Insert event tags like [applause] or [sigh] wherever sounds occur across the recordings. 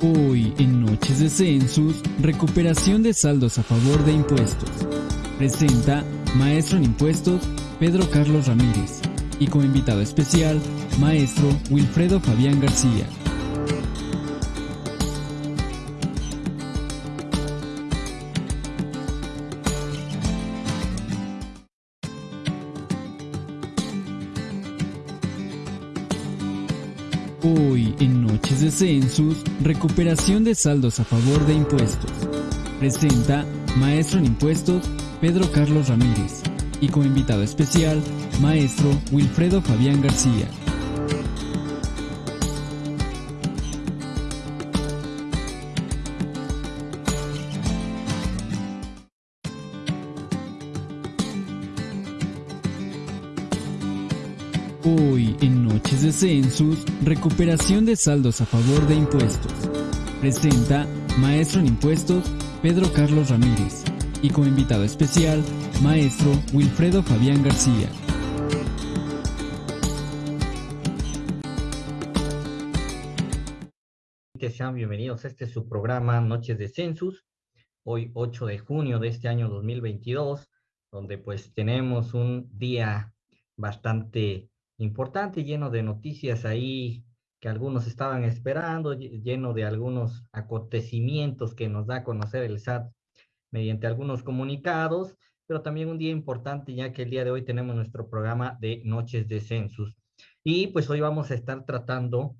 Hoy en Noches de Census, recuperación de saldos a favor de impuestos. Presenta Maestro en Impuestos Pedro Carlos Ramírez y como invitado especial, Maestro Wilfredo Fabián García. De Census, recuperación de saldos a favor de impuestos. Presenta Maestro en Impuestos Pedro Carlos Ramírez y como invitado especial, Maestro Wilfredo Fabián García. De Census, recuperación de saldos a favor de impuestos. Presenta Maestro en Impuestos Pedro Carlos Ramírez y como invitado especial, Maestro Wilfredo Fabián García. Sean bienvenidos a este su programa Noches de Census, hoy 8 de junio de este año 2022, donde pues tenemos un día bastante importante, lleno de noticias ahí que algunos estaban esperando, lleno de algunos acontecimientos que nos da a conocer el SAT mediante algunos comunicados, pero también un día importante ya que el día de hoy tenemos nuestro programa de Noches de Census. Y pues hoy vamos a estar tratando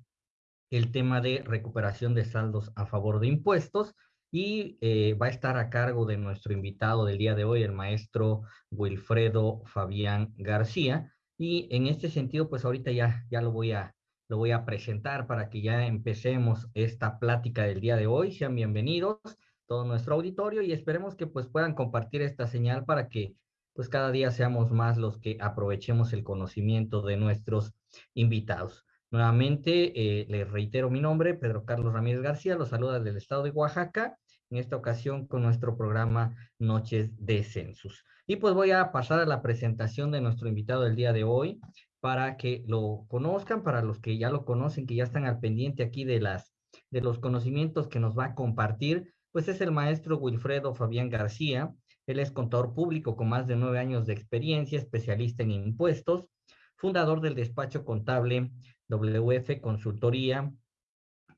el tema de recuperación de saldos a favor de impuestos y eh, va a estar a cargo de nuestro invitado del día de hoy, el maestro Wilfredo Fabián García, y en este sentido, pues ahorita ya, ya lo, voy a, lo voy a presentar para que ya empecemos esta plática del día de hoy. Sean bienvenidos todo nuestro auditorio y esperemos que pues puedan compartir esta señal para que pues cada día seamos más los que aprovechemos el conocimiento de nuestros invitados. Nuevamente, eh, les reitero mi nombre, Pedro Carlos Ramírez García, los saluda del estado de Oaxaca, en esta ocasión con nuestro programa Noches de Census. Y pues voy a pasar a la presentación de nuestro invitado del día de hoy para que lo conozcan, para los que ya lo conocen, que ya están al pendiente aquí de, las, de los conocimientos que nos va a compartir, pues es el maestro Wilfredo Fabián García. Él es contador público con más de nueve años de experiencia, especialista en impuestos, fundador del despacho contable WF Consultoría,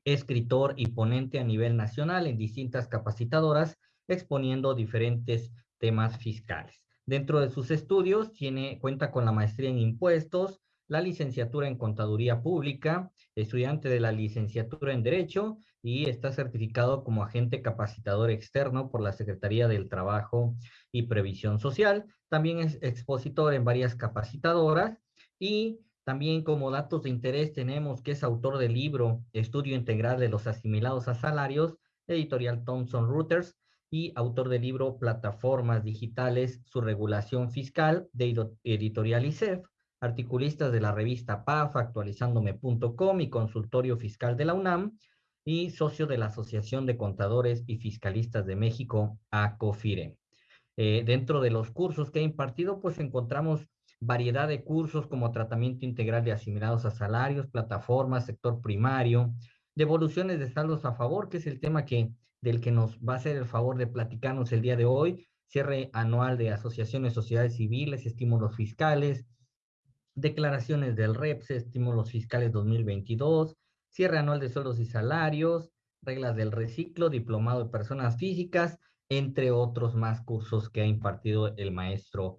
escritor y ponente a nivel nacional en distintas capacitadoras, exponiendo diferentes temas fiscales. Dentro de sus estudios, tiene, cuenta con la maestría en impuestos, la licenciatura en contaduría pública, estudiante de la licenciatura en Derecho y está certificado como agente capacitador externo por la Secretaría del Trabajo y Previsión Social. También es expositor en varias capacitadoras y también como datos de interés tenemos que es autor del libro Estudio Integral de los Asimilados a Salarios, editorial Thomson Reuters, y autor del libro Plataformas Digitales, su regulación fiscal de editorial ICEF, articulista de la revista PAF, actualizándome.com y consultorio fiscal de la UNAM, y socio de la Asociación de Contadores y Fiscalistas de México, ACOFIRE. Eh, dentro de los cursos que he impartido, pues encontramos variedad de cursos como tratamiento integral de asimilados a salarios, plataformas, sector primario, devoluciones de saldos a favor, que es el tema que del que nos va a hacer el favor de platicarnos el día de hoy, cierre anual de asociaciones, sociedades civiles, estímulos fiscales, declaraciones del REPS, estímulos fiscales 2022, cierre anual de sueldos y salarios, reglas del reciclo, diplomado de personas físicas, entre otros más cursos que ha impartido el maestro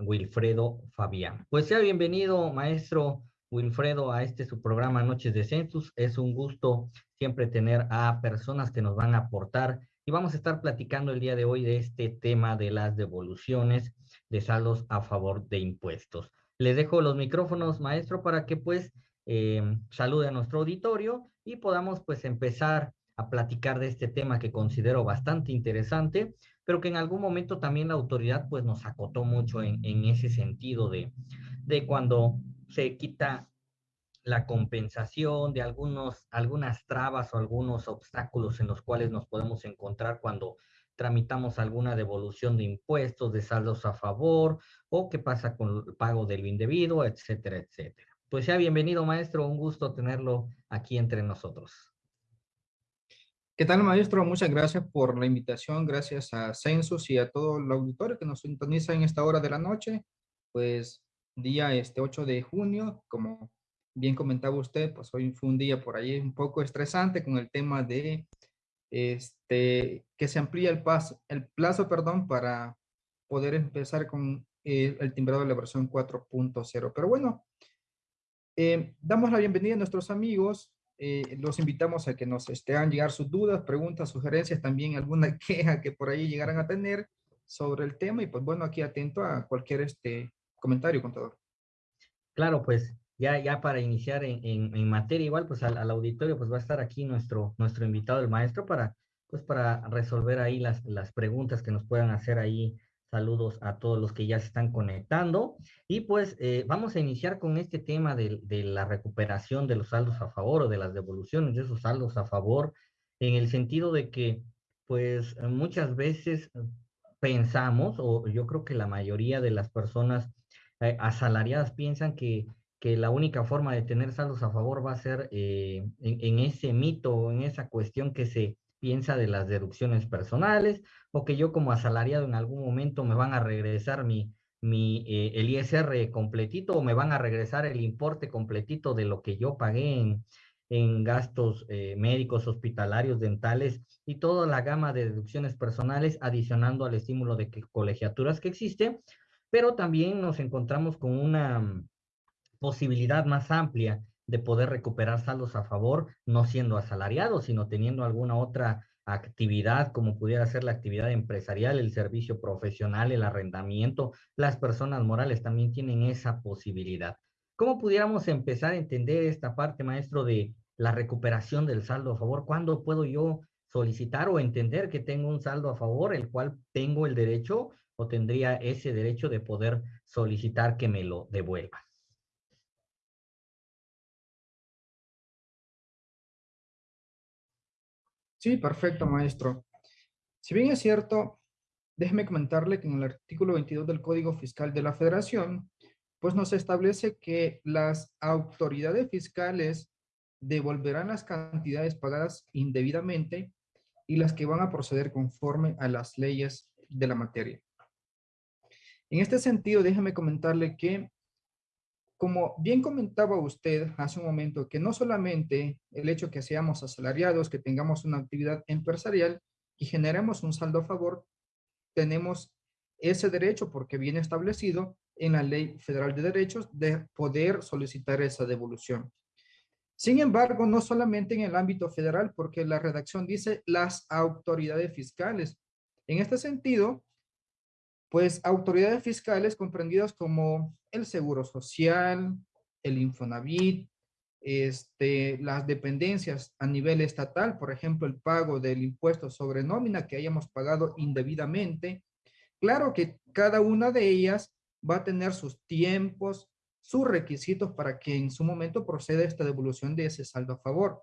Wilfredo Fabián. Pues sea bienvenido, maestro Wilfredo, a este su programa Noches de Census. Es un gusto siempre tener a personas que nos van a aportar y vamos a estar platicando el día de hoy de este tema de las devoluciones de saldos a favor de impuestos. Les dejo los micrófonos, maestro, para que pues eh, salude a nuestro auditorio y podamos pues empezar a platicar de este tema que considero bastante interesante, pero que en algún momento también la autoridad pues nos acotó mucho en, en ese sentido de, de cuando se quita la compensación de algunos, algunas trabas o algunos obstáculos en los cuales nos podemos encontrar cuando tramitamos alguna devolución de impuestos, de saldos a favor, o qué pasa con el pago del indebido, etcétera, etcétera. Pues sea bienvenido, maestro, un gusto tenerlo aquí entre nosotros. ¿Qué tal, maestro? Muchas gracias por la invitación. Gracias a Census y a todo el auditorio que nos sintoniza en esta hora de la noche. Pues día este 8 de junio, como bien comentaba usted, pues hoy fue un día por ahí un poco estresante con el tema de este, que se amplía el, paso, el plazo perdón, para poder empezar con el, el timbrado de la versión 4.0. Pero bueno, eh, damos la bienvenida a nuestros amigos eh, los invitamos a que nos este, hagan llegar sus dudas, preguntas, sugerencias, también alguna [laughs] queja que por ahí llegaran a tener sobre el tema y pues bueno, aquí atento a cualquier este comentario, contador. Claro, pues ya, ya para iniciar en, en, materia igual, pues al, al, auditorio pues va a estar aquí nuestro, nuestro invitado, el maestro, para pues para resolver ahí las, las preguntas que nos puedan hacer ahí Saludos a todos los que ya se están conectando. Y pues eh, vamos a iniciar con este tema de, de, la recuperación de los saldos a favor o de las devoluciones de esos saldos a favor, en el sentido de que pues muchas veces pensamos, o yo creo que la mayoría de las personas eh, asalariadas piensan que, que, la única forma de tener saldos a favor va a ser eh, en, ese mito en esa cuestión que se piensa de las deducciones personales o que yo como asalariado en algún momento me van a regresar mi, mi, eh, el ISR completito o me van a regresar el importe completito de lo que yo pagué en, en gastos médicos, hospitalarios, dentales y toda la gama de deducciones personales adicionando al estímulo de que, colegiaturas que existe, pero también nos encontramos con una posibilidad más amplia de poder recuperar saldos a favor, no siendo asalariado, sino teniendo alguna otra actividad, como pudiera ser la actividad empresarial, el servicio profesional, el arrendamiento, las personas morales también tienen esa posibilidad. ¿Cómo pudiéramos empezar a entender esta parte, maestro, de la recuperación del saldo a favor? ¿Cuándo puedo yo solicitar o entender que tengo un saldo a favor, el cual tengo el derecho o tendría ese derecho de poder solicitar que me lo devuelva? Sí, perfecto, maestro. Si bien es cierto, déjeme comentarle que en el artículo 22 del Código Fiscal de la Federación, pues nos establece que las autoridades fiscales devolverán las cantidades pagadas indebidamente y las que van a proceder conforme a las leyes de la materia. En este sentido, déjeme comentarle que como bien comentaba usted hace un momento, que no solamente el hecho que seamos asalariados, que tengamos una actividad empresarial y generemos un saldo a favor, tenemos ese derecho porque viene establecido en la Ley Federal de Derechos de poder solicitar esa devolución. Sin embargo, no solamente en el ámbito federal, porque la redacción dice las autoridades fiscales. En este sentido, pues autoridades fiscales comprendidas como el Seguro Social, el Infonavit, este, las dependencias a nivel estatal, por ejemplo, el pago del impuesto sobre nómina que hayamos pagado indebidamente. Claro que cada una de ellas va a tener sus tiempos, sus requisitos para que en su momento proceda esta devolución de ese saldo a favor.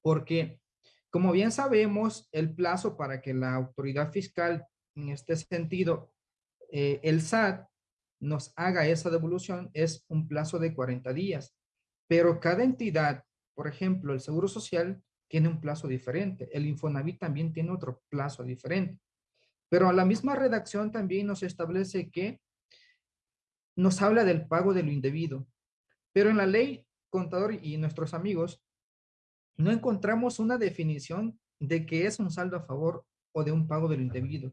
Porque, como bien sabemos, el plazo para que la autoridad fiscal en este sentido, eh, el SAT nos haga esa devolución es un plazo de 40 días, pero cada entidad, por ejemplo, el Seguro Social tiene un plazo diferente, el Infonavit también tiene otro plazo diferente, pero la misma redacción también nos establece que nos habla del pago de lo indebido, pero en la ley contador y nuestros amigos no encontramos una definición de qué es un saldo a favor o de un pago de lo indebido.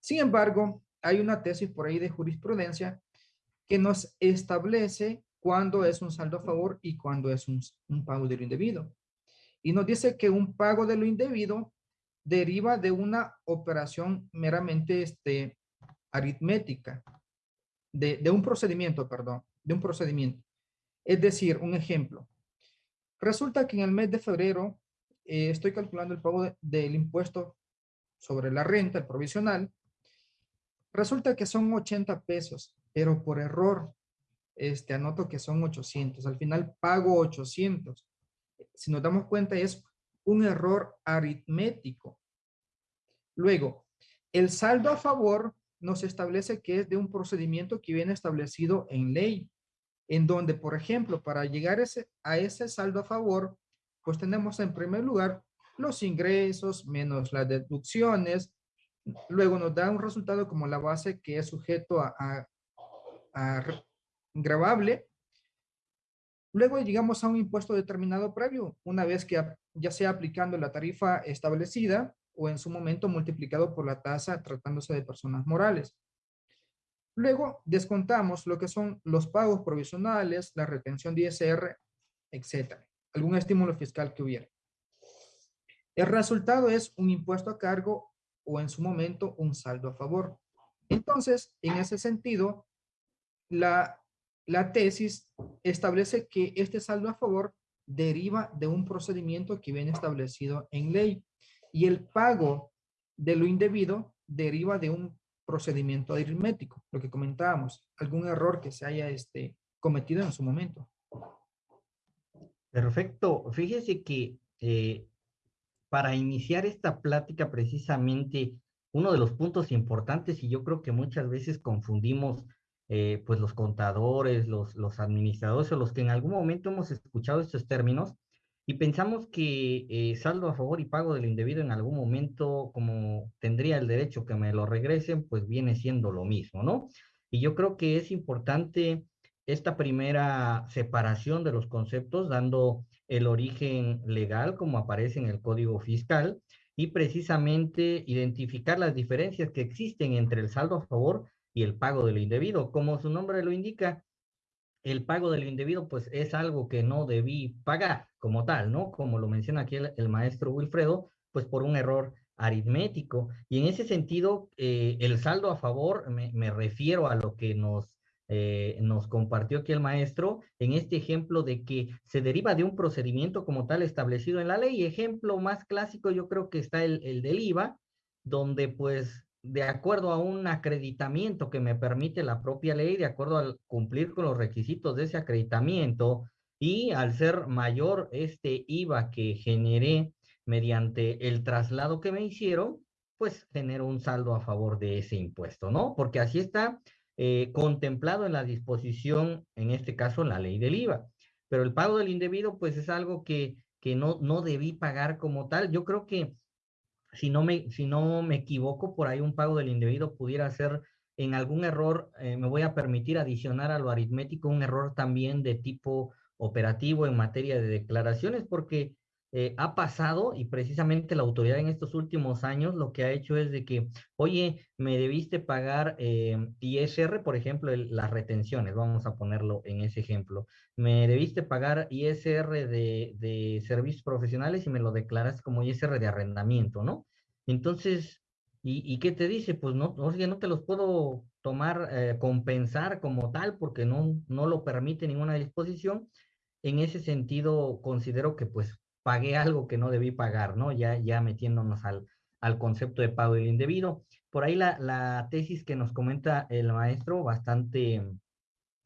Sin embargo, hay una tesis por ahí de jurisprudencia que nos establece cuándo es un saldo a favor y cuándo es un, pago de lo indebido. Y nos dice que un pago de lo indebido deriva de una operación meramente este, aritmética, de, un procedimiento, perdón, de un procedimiento. Es decir, un ejemplo. Resulta que en el mes de febrero eh, estoy calculando el pago del impuesto sobre la renta, el provisional, Resulta que son 80 pesos, pero por error este, anoto que son 800. Al final pago 800. Si nos damos cuenta es un error aritmético. Luego, el saldo a favor nos establece que es de un procedimiento que viene establecido en ley, en donde, por ejemplo, para llegar ese, a ese saldo a favor, pues tenemos en primer lugar los ingresos menos las deducciones, luego nos da un resultado como la base que es sujeto a, a, a grabable. Luego llegamos a un impuesto determinado previo, una vez que ya sea aplicando la tarifa establecida o en su momento multiplicado por la tasa tratándose de personas morales. Luego descontamos lo que son los pagos provisionales, la retención de ISR, etcétera. Algún estímulo fiscal que hubiera. El resultado es un impuesto a cargo o en su momento un saldo a favor. Entonces, en ese sentido, la, la tesis establece que este saldo a favor deriva de un procedimiento que viene establecido en ley y el pago de lo indebido deriva de un procedimiento aritmético, lo que comentábamos, algún error que se haya este, cometido en su momento. Perfecto. Fíjese que eh, para iniciar esta plática precisamente, uno de los puntos importantes, y yo creo que muchas veces confundimos eh, pues los contadores, los, administradores o los que en algún momento hemos escuchado estos términos, y pensamos que eh, saldo a favor y pago del indebido en algún momento, como tendría el derecho que me lo regresen, pues viene siendo lo mismo, ¿no? Y yo creo que es importante esta primera separación de los conceptos, dando el origen legal como aparece en el Código Fiscal y precisamente identificar las diferencias que existen entre el saldo a favor y el pago del indebido. Como su nombre lo indica, el pago del indebido pues es algo que no debí pagar como tal, ¿no? Como lo menciona aquí el, maestro Wilfredo, pues por un error aritmético. Y en ese sentido, eh, el saldo a favor, me, me, refiero a lo que nos, eh, nos compartió aquí el maestro, en este ejemplo de que se deriva de un procedimiento como tal establecido en la ley. Ejemplo más clásico yo creo que está el, el del IVA, donde pues de acuerdo a un acreditamiento que me permite la propia ley, de acuerdo al cumplir con los requisitos de ese acreditamiento y al ser mayor este IVA que generé mediante el traslado que me hicieron, pues genero un saldo a favor de ese impuesto, ¿no? Porque así está eh, contemplado en la disposición, en este caso, la ley del IVA. Pero el pago del indebido, pues es algo que, que no, no debí pagar como tal. Yo creo que si no me, si no me equivoco, por ahí un pago del indebido pudiera ser en algún error, eh, me voy a permitir adicionar a lo aritmético un error también de tipo operativo en materia de declaraciones, porque eh, ha pasado y precisamente la autoridad en estos últimos años lo que ha hecho es de que, oye, me debiste pagar eh, ISR, por ejemplo, las retenciones, vamos a ponerlo en ese ejemplo, me debiste pagar ISR de, de servicios profesionales y me lo declaras como ISR de arrendamiento, ¿no? Entonces, ¿y, qué te dice? Pues no, oye, no te los puedo tomar, eh, compensar como tal porque no, no lo permite ninguna disposición. En ese sentido, considero que pues pagué algo que no debí pagar, ¿no? Ya, ya metiéndonos al, al concepto de pago indebido. Por ahí la, la tesis que nos comenta el maestro, bastante,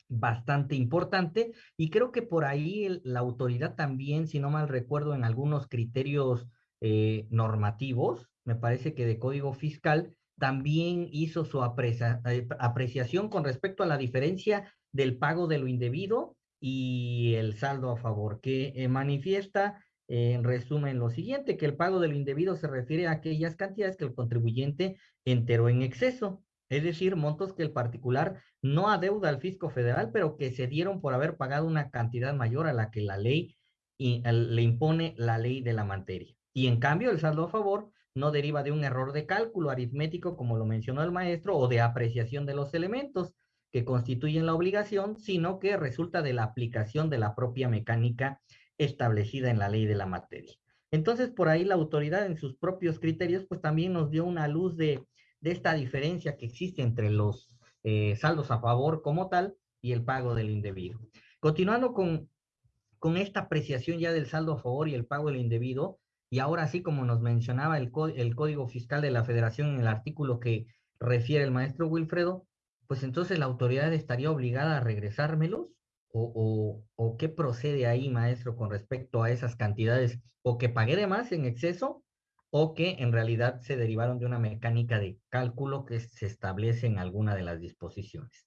bastante importante, y creo que por ahí la autoridad también, si no mal recuerdo, en algunos criterios eh, normativos, me parece que de código fiscal, también hizo su eh, apreciación con respecto a la diferencia del pago de lo indebido y el saldo a favor, que eh, manifiesta en resumen lo siguiente, que el pago del indebido se refiere a aquellas cantidades que el contribuyente enteró en exceso, es decir, montos que el particular no adeuda al fisco federal, pero que se dieron por haber pagado una cantidad mayor a la que la ley le impone la ley de la materia. Y en cambio, el saldo a favor no deriva de un error de cálculo aritmético, como lo mencionó el maestro, o de apreciación de los elementos que constituyen la obligación, sino que resulta de la aplicación de la propia mecánica establecida en la ley de la materia. Entonces, por ahí la autoridad en sus propios criterios, pues también nos dio una luz de, esta diferencia que existe entre los eh, saldos a favor como tal y el pago del indebido. Continuando con, esta apreciación ya del saldo a favor y el pago del indebido, y ahora sí, como nos mencionaba el, el Código Fiscal de la Federación en el artículo que refiere el maestro Wilfredo, pues entonces la autoridad estaría obligada a regresármelos o, o, qué procede ahí, maestro, con respecto a esas cantidades? ¿O que pagué de más en exceso o que en realidad se derivaron de una mecánica de cálculo que se establece en alguna de las disposiciones?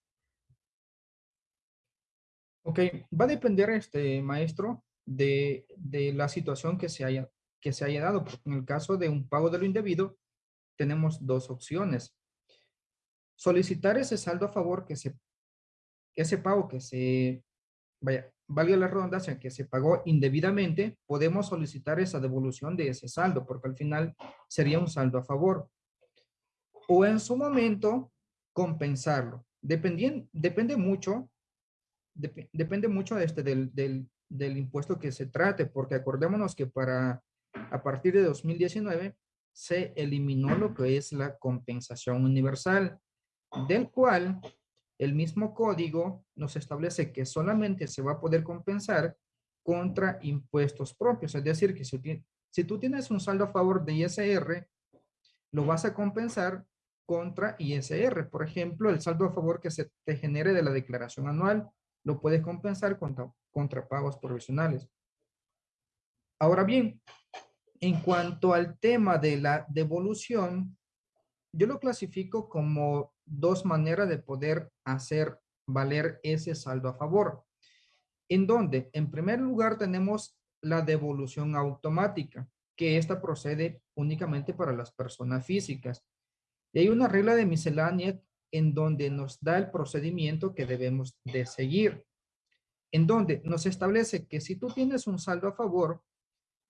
Ok, va a depender, este maestro, de, de la situación que se haya, que se haya dado. En el caso de un pago de lo indebido, tenemos dos opciones. Solicitar ese saldo a favor que se, ese pago que se, vaya, valga la redundancia, que se pagó indebidamente, podemos solicitar esa devolución de ese saldo, porque al final sería un saldo a favor. O en su momento, compensarlo. Dependien, depende mucho, depende mucho este, del, del, del impuesto que se trate, porque acordémonos que para, a partir de 2019, se eliminó lo que es la compensación universal, del cual el mismo código nos establece que solamente se va a poder compensar contra impuestos propios. Es decir, que si, tú tienes un saldo a favor de ISR, lo vas a compensar contra ISR. Por ejemplo, el saldo a favor que se te genere de la declaración anual, lo puedes compensar contra, contra pagos provisionales. Ahora bien, en cuanto al tema de la devolución, yo lo clasifico como dos maneras de poder hacer valer ese saldo a favor. En donde, en primer lugar, tenemos la devolución automática, que esta procede únicamente para las personas físicas. Y hay una regla de miscelánea en donde nos da el procedimiento que debemos de seguir, en donde nos establece que si tú tienes un saldo a favor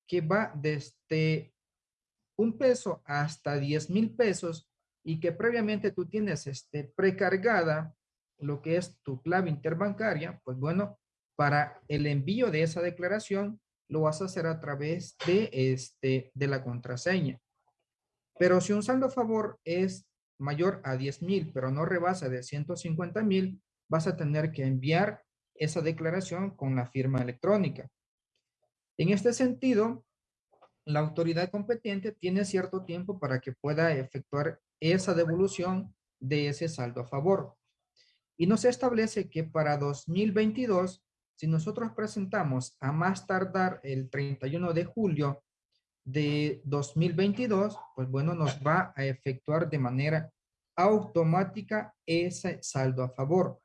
que va desde un peso hasta 10 mil pesos, y que previamente tú tienes este, precargada lo que es tu clave interbancaria, pues bueno, para el envío de esa declaración lo vas a hacer a través de, este, de la contraseña. Pero si un saldo a favor es mayor a 10 mil, pero no rebasa de 150 mil, vas a tener que enviar esa declaración con la firma electrónica. En este sentido, la autoridad competente tiene cierto tiempo para que pueda efectuar esa devolución de ese saldo a favor. Y nos establece que para 2022, si nosotros presentamos a más tardar el 31 de julio de 2022, pues bueno, nos va a efectuar de manera automática ese saldo a favor.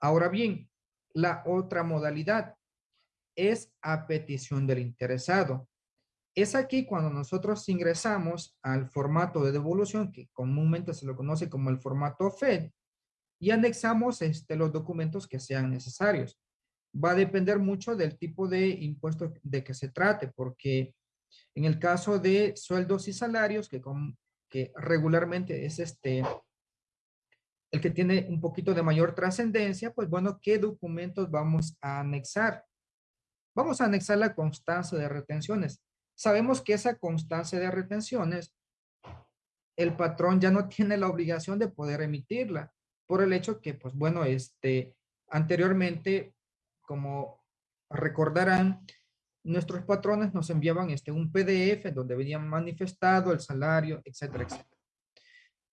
Ahora bien, la otra modalidad es a petición del interesado. Es aquí cuando nosotros ingresamos al formato de devolución, que comúnmente se lo conoce como el formato FED, y anexamos este, los documentos que sean necesarios. Va a depender mucho del tipo de impuesto de que se trate, porque en el caso de sueldos y salarios, que, que regularmente es este, el que tiene un poquito de mayor trascendencia, pues bueno, ¿qué documentos vamos a anexar? Vamos a anexar la constancia de retenciones. Sabemos que esa constancia de retenciones, el patrón ya no [laughs] tiene la obligación de poder emitirla por el hecho que, pues bueno, este, anteriormente, como recordarán, nuestros patrones nos enviaban este, un PDF donde venían manifestado el salario, etcétera, etcétera.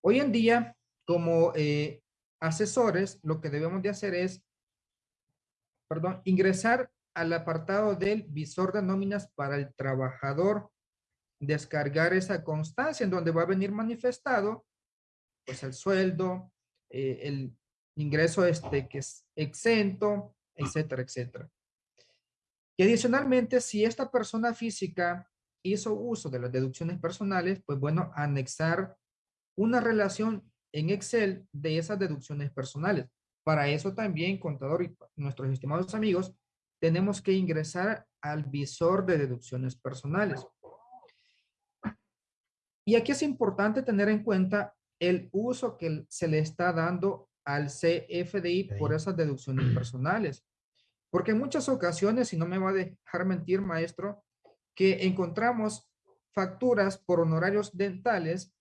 Hoy en día, como eh, asesores, lo que debemos de hacer es, perdón, ingresar al apartado del visor de nóminas para el trabajador, descargar esa constancia en donde va a venir manifestado pues el sueldo, eh, el ingreso este que es exento, etcétera, etcétera. Y adicionalmente, si esta persona física hizo uso de las deducciones personales, pues bueno, anexar una relación en Excel de esas deducciones personales. Para eso también, contador y nuestros estimados amigos, tenemos que ingresar al visor de deducciones personales. Y aquí es importante tener en cuenta el uso que se le está dando al CFDI por esas deducciones [clears throat] personales. Porque en muchas ocasiones, y no me va a dejar mentir, maestro, que encontramos facturas por honorarios dentales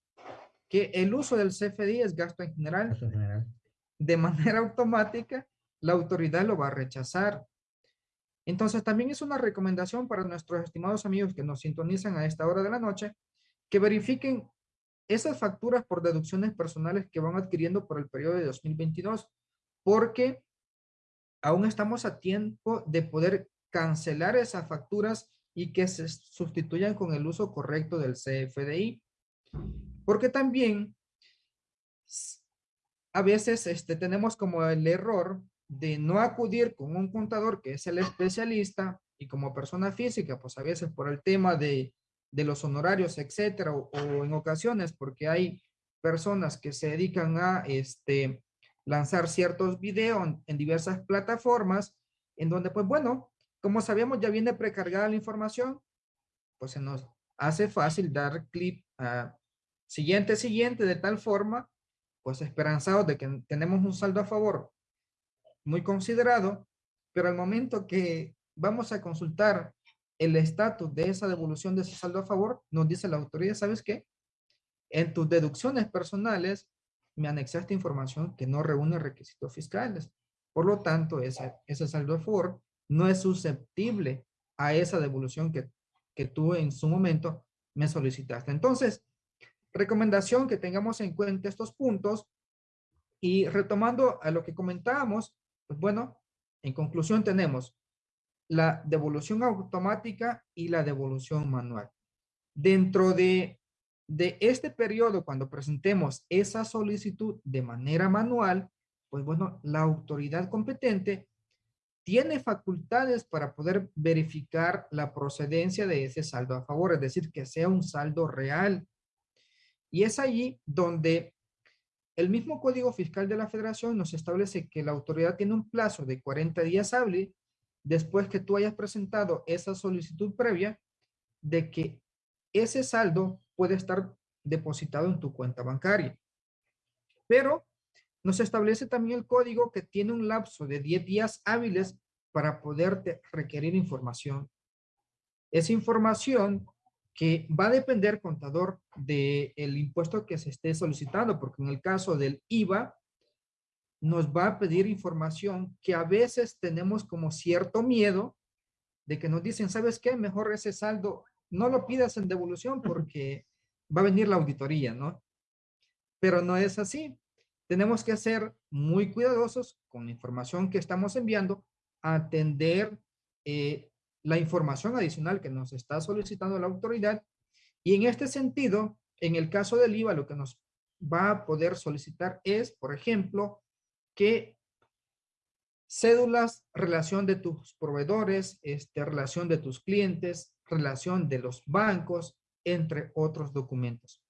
que el uso del CFDI es gasto en general. De manera automática, la autoridad lo va a rechazar. Entonces, también es una recomendación para nuestros estimados amigos que nos sintonizan a esta hora de la noche, que verifiquen esas facturas por deducciones personales que van adquiriendo por el periodo de 2022, porque aún estamos a tiempo de poder cancelar esas facturas y que se sustituyan con el uso correcto del CFDI. Porque también a veces este, tenemos como el error de no acudir con un contador que es el especialista y como persona física, pues a veces por el tema de, de los honorarios, etcétera, o, en ocasiones porque hay personas que se dedican a este, lanzar ciertos videos en, diversas plataformas, en donde, pues bueno, como sabemos, ya viene precargada la información, pues se nos hace fácil dar clic a siguiente, siguiente, de tal forma, pues esperanzados de que tenemos un saldo a favor muy considerado, pero al momento que vamos a consultar el estatus de esa devolución de ese saldo a favor, nos dice la autoridad, ¿sabes qué? En tus deducciones personales me anexaste información que no reúne requisitos fiscales. Por lo tanto, ese, ese saldo a favor no es susceptible a esa devolución que, que tú en su momento me solicitaste. Entonces, recomendación que tengamos en cuenta estos puntos y retomando a lo que comentábamos, pues bueno, en conclusión tenemos la devolución automática y la devolución manual. Dentro de, de este periodo, cuando presentemos esa solicitud de manera manual, pues bueno, la autoridad competente tiene facultades para poder verificar la procedencia de ese saldo a favor, es decir, que sea un saldo real. Y es allí donde el mismo Código Fiscal de la Federación nos establece que la autoridad tiene un plazo de 40 días hábiles después que tú hayas presentado esa solicitud previa de que ese saldo puede estar depositado en tu cuenta bancaria. Pero nos establece también el código que tiene un lapso de 10 días hábiles para poderte requerir información. Esa información que va a depender, contador, del impuesto que se esté solicitando, porque en el caso del IVA, nos va a pedir información que a veces tenemos como cierto miedo de que nos dicen, ¿sabes qué? Mejor ese saldo no lo pidas en devolución porque va a venir la auditoría, ¿no? Pero no es así. Tenemos que ser muy cuidadosos con la información que estamos enviando, atender eh, la información adicional que nos está solicitando la autoridad. Y en este sentido, en el caso del IVA, lo que nos va a poder solicitar es, por ejemplo, que cédulas, relación de tus proveedores, este, relación de tus clientes, relación de los bancos, entre otros documentos.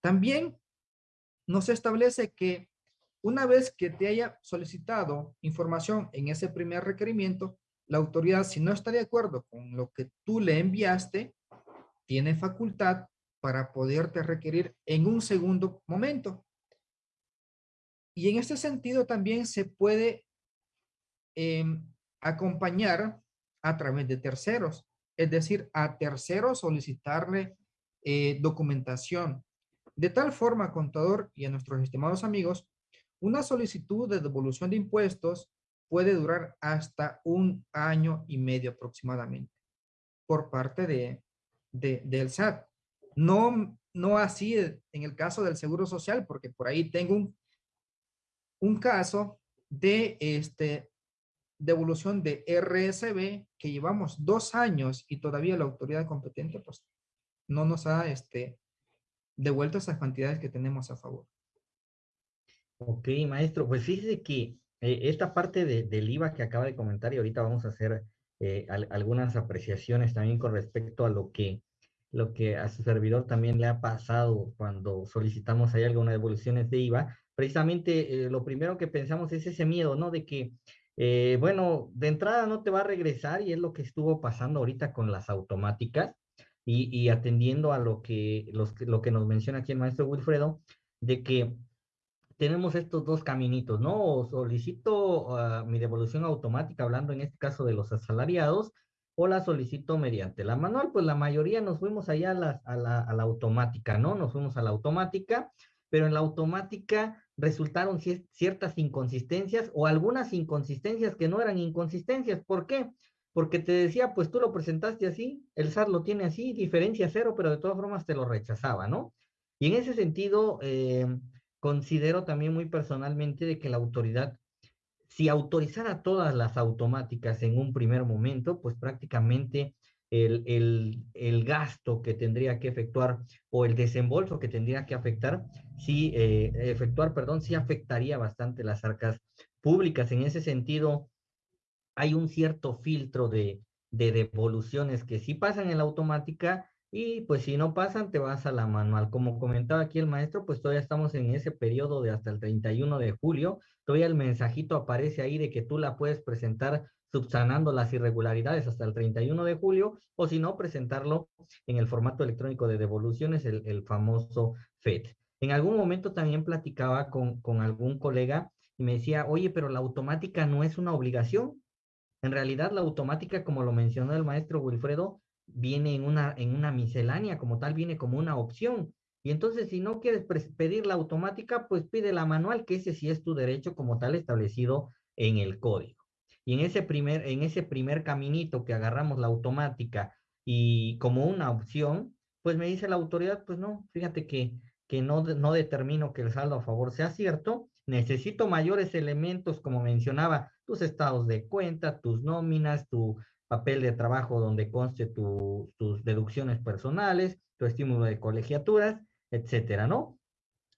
También nos establece que una vez que te haya solicitado información en ese primer requerimiento, la autoridad, si no está de acuerdo con lo que tú le enviaste, tiene facultad para poderte requerir en un segundo momento. Y en este sentido también se puede em, acompañar a través de terceros, es decir, a terceros solicitarle eh, documentación. De tal forma, contador y a nuestros estimados amigos, una solicitud de devolución de impuestos puede durar hasta un año y medio aproximadamente por parte de, de, del SAT. No, no así en el caso del Seguro Social, porque por ahí tengo un un caso de este, devolución de RSB que llevamos dos años y todavía la autoridad competente pues no nos ha este, devuelto esas cantidades que tenemos a favor. Ok, maestro, pues fíjese que eh, esta parte del IVA que acaba de comentar y ahorita vamos a hacer eh, algunas apreciaciones también con respecto a lo que lo que a su servidor también le ha pasado cuando solicitamos ahí algunas devoluciones de IVA, precisamente eh, lo primero que pensamos es ese miedo, ¿no? De que, bueno, de entrada no te va a regresar y es lo que estuvo pasando ahorita con las automáticas y, atendiendo a lo que, los, lo que nos menciona aquí el maestro Wilfredo, de que tenemos estos dos caminitos, ¿no? O solicito ah, mi devolución automática, hablando en este caso de los asalariados, o la solicito mediante la manual, pues la mayoría nos fuimos allá a la, a la, automática, ¿no? Nos fuimos a la automática, pero en la automática resultaron ciertas inconsistencias o algunas inconsistencias que no eran inconsistencias. ¿Por qué? Porque te decía, pues tú lo presentaste así, el SAT lo tiene así, diferencia cero, pero de todas formas te lo rechazaba, ¿no? Y en ese sentido, eh, considero también muy personalmente de que la autoridad, si autorizara todas las automáticas en un primer momento, pues prácticamente el, el, gasto que tendría que efectuar o el desembolso que tendría que afectar, sí, eh, efectuar, perdón, sí afectaría bastante las arcas públicas. En ese sentido, hay un cierto filtro de, de devoluciones que sí pasan en la automática y pues si no pasan, te vas a la manual. Como comentaba aquí el maestro, pues todavía estamos en ese periodo de hasta el 31 de julio. Todavía el mensajito aparece ahí de que tú la puedes presentar subsanando las irregularidades hasta el 31 de julio, o si no, presentarlo en el formato electrónico de devoluciones, el, el famoso FED. En algún momento también platicaba con, con algún colega y me decía, oye, pero la automática no es una obligación. En realidad, la automática, como lo mencionó el maestro Wilfredo, viene en una, en una miscelánea, como tal, viene como una opción. Y entonces, si no quieres pedir la automática, pues pide la manual, que ese sí es tu derecho como tal establecido en el código. Y en ese primer, en ese primer caminito que agarramos la automática y como una opción, pues me dice la autoridad, pues no, fíjate que, que no, no determino que el saldo a favor sea cierto, necesito mayores elementos, como mencionaba, tus estados de cuenta, tus nóminas, tu papel de trabajo donde conste tus deducciones personales, tu estímulo de colegiaturas, etcétera, ¿no?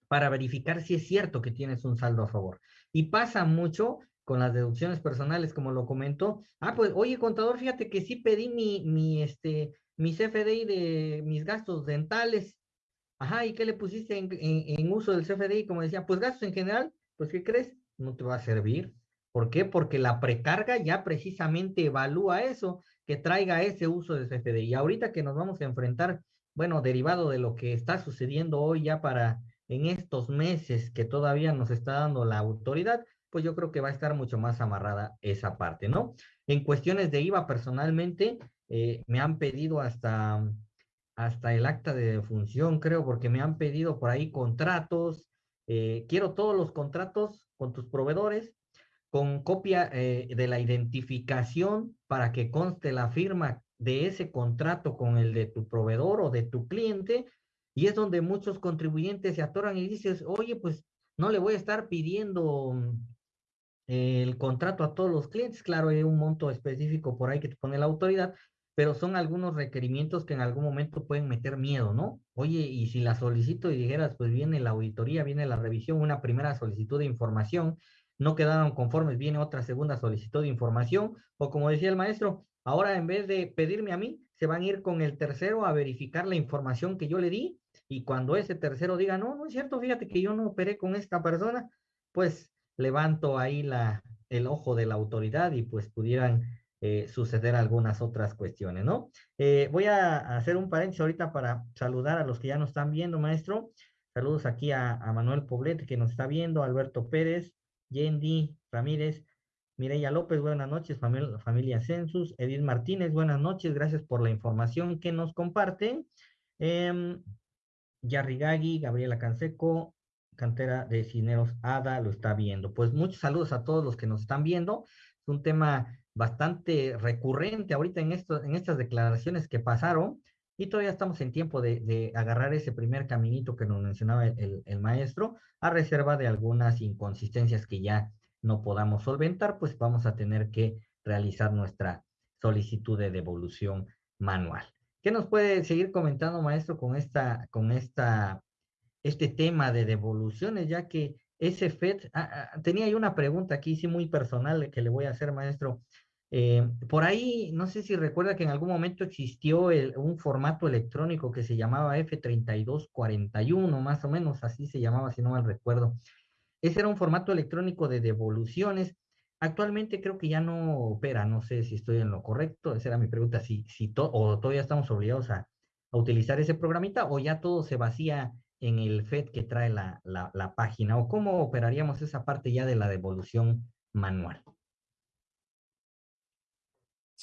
Para verificar si es cierto que tienes un saldo a favor. Y pasa mucho con las deducciones personales, como lo comentó. Ah, pues, oye, contador, fíjate que sí pedí mi, mi, este, mi CFDI de mis gastos dentales. Ajá, ¿y qué le pusiste en, en uso del CFDI? Como decía, pues gastos en general, pues, ¿qué crees? No te va a servir. ¿Por qué? Porque la precarga ya precisamente evalúa eso, que traiga ese uso de CFD. Y ahorita que nos vamos a enfrentar, bueno, derivado de lo que está sucediendo hoy ya para en estos meses que todavía nos está dando la autoridad, pues yo creo que va a estar mucho más amarrada esa parte, ¿no? En cuestiones de IVA, personalmente, eh, me han pedido hasta, hasta el acta de función, creo, porque me han pedido por ahí contratos. Eh, quiero todos los contratos con tus proveedores, con copia eh, de la identificación para que conste la firma de ese contrato con el de tu proveedor o de tu cliente. Y es donde muchos contribuyentes se atoran y dices, oye, pues no le voy a estar pidiendo mm, el contrato a todos los clientes. Claro, hay un monto específico por ahí que te pone la autoridad, pero son algunos requerimientos que en algún momento pueden meter miedo, ¿no? Oye, y si la solicito y dijeras, pues viene la auditoría, viene la revisión, una primera solicitud de información, no quedaron conformes, viene otra segunda solicitud de información, o como decía el maestro, ahora en vez de pedirme a mí, se van a ir con el tercero a verificar la información que yo le di, y cuando ese tercero diga, no, no es cierto, fíjate que yo no operé con esta persona, pues levanto ahí la, el ojo de la autoridad y pues pudieran eh, suceder algunas otras cuestiones, ¿no? Eh, voy a hacer un paréntesis ahorita para saludar a los que ya nos están viendo, maestro. Saludos aquí a, a Manuel Poblete que nos está viendo, Alberto Pérez, Yendi Ramírez, Mireya López, buenas noches, familia, Census, Edith Martínez, buenas noches, gracias por la información que nos comparten. Eh, Yarrigagui, Gabriela Canseco, cantera de Cineros Ada, lo está viendo. Pues muchos saludos a todos los que nos están viendo. Es un tema bastante recurrente ahorita en, en estas declaraciones que pasaron y todavía estamos en tiempo de, agarrar ese primer caminito que nos mencionaba el, maestro, a reserva de algunas inconsistencias que ya no podamos solventar, pues vamos a tener que realizar nuestra solicitud de devolución manual. ¿Qué nos puede seguir comentando, maestro, con esta, con esta, este tema de devoluciones, ya que ese FED, ah, ah, tenía ahí una pregunta aquí, sí, muy personal que le voy a hacer, maestro. Eh, por ahí, no sé si recuerda que en algún momento existió un formato electrónico que se llamaba F3241, más o menos así se llamaba, si no mal recuerdo. Ese era un formato electrónico de devoluciones. Actualmente creo que ya no opera, no sé si estoy en lo correcto, esa era mi pregunta, si, si o todavía estamos obligados a, utilizar ese programita o ya todo se vacía en el FED que trae la, la página, o cómo operaríamos esa parte ya de la devolución manual.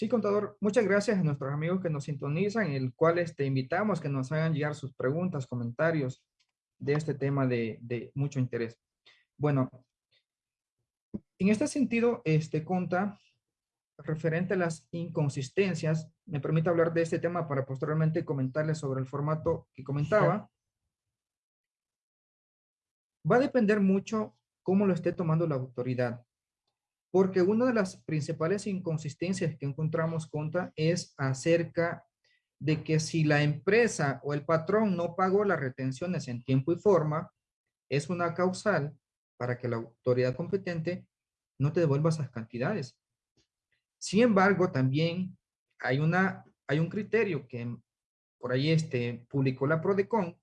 Sí, contador, muchas gracias a nuestros amigos que nos sintonizan, el cual te invitamos que nos hagan llegar sus preguntas, comentarios de este tema de, mucho interés. Bueno, en este sentido, este conta referente a las inconsistencias, me permite hablar de este tema para posteriormente comentarles sobre el formato que comentaba. Va a depender mucho cómo lo esté tomando la autoridad. Porque una de las principales inconsistencias que encontramos contra es acerca de que si la empresa o el patrón no pagó las retenciones en tiempo y forma, es una causal para que la autoridad competente no te devuelva esas cantidades. Sin embargo, también hay, una, hay un criterio que por ahí este, publicó la PRODECON,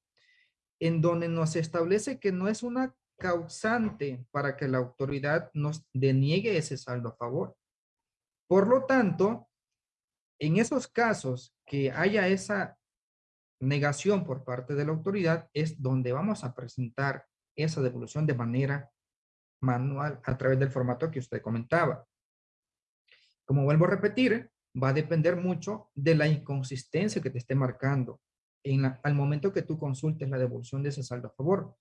en donde nos establece que no es una causante para que la autoridad nos deniegue ese saldo a favor. Por lo tanto, en esos casos que haya esa negación por parte de la autoridad, es donde vamos a presentar esa devolución de manera manual a través del formato que usted comentaba. Como vuelvo a repetir, va a depender mucho de la inconsistencia que te esté marcando en al momento que tú consultes la devolución de ese saldo a favor.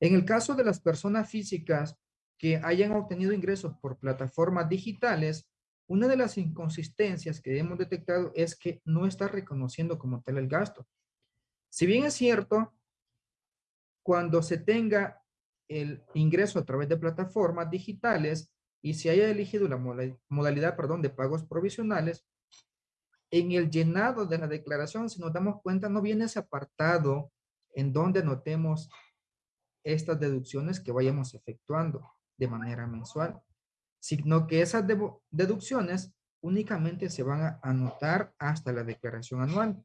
En el caso de las personas físicas que hayan obtenido ingresos por plataformas digitales, una de las inconsistencias que hemos detectado es que no está reconociendo como tal el gasto. Si bien es cierto, cuando se tenga el ingreso a través de plataformas digitales y se haya elegido la modalidad perdón, de pagos provisionales, en el llenado de la declaración, si nos damos cuenta, no viene ese apartado en donde notemos estas deducciones que vayamos efectuando de manera mensual, sino que esas deducciones únicamente se van a anotar hasta la declaración anual.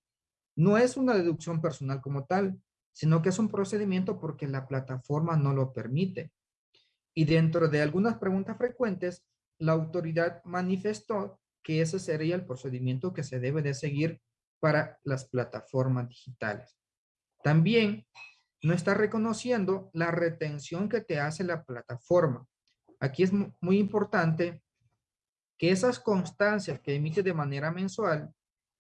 No es una deducción personal como tal, sino que es un procedimiento porque la plataforma no lo permite. Y dentro de algunas preguntas frecuentes, la autoridad manifestó que ese sería el procedimiento que se debe de seguir para las plataformas digitales. También no está reconociendo la retención que te hace la plataforma. Aquí es muy importante que esas constancias que emite de manera mensual,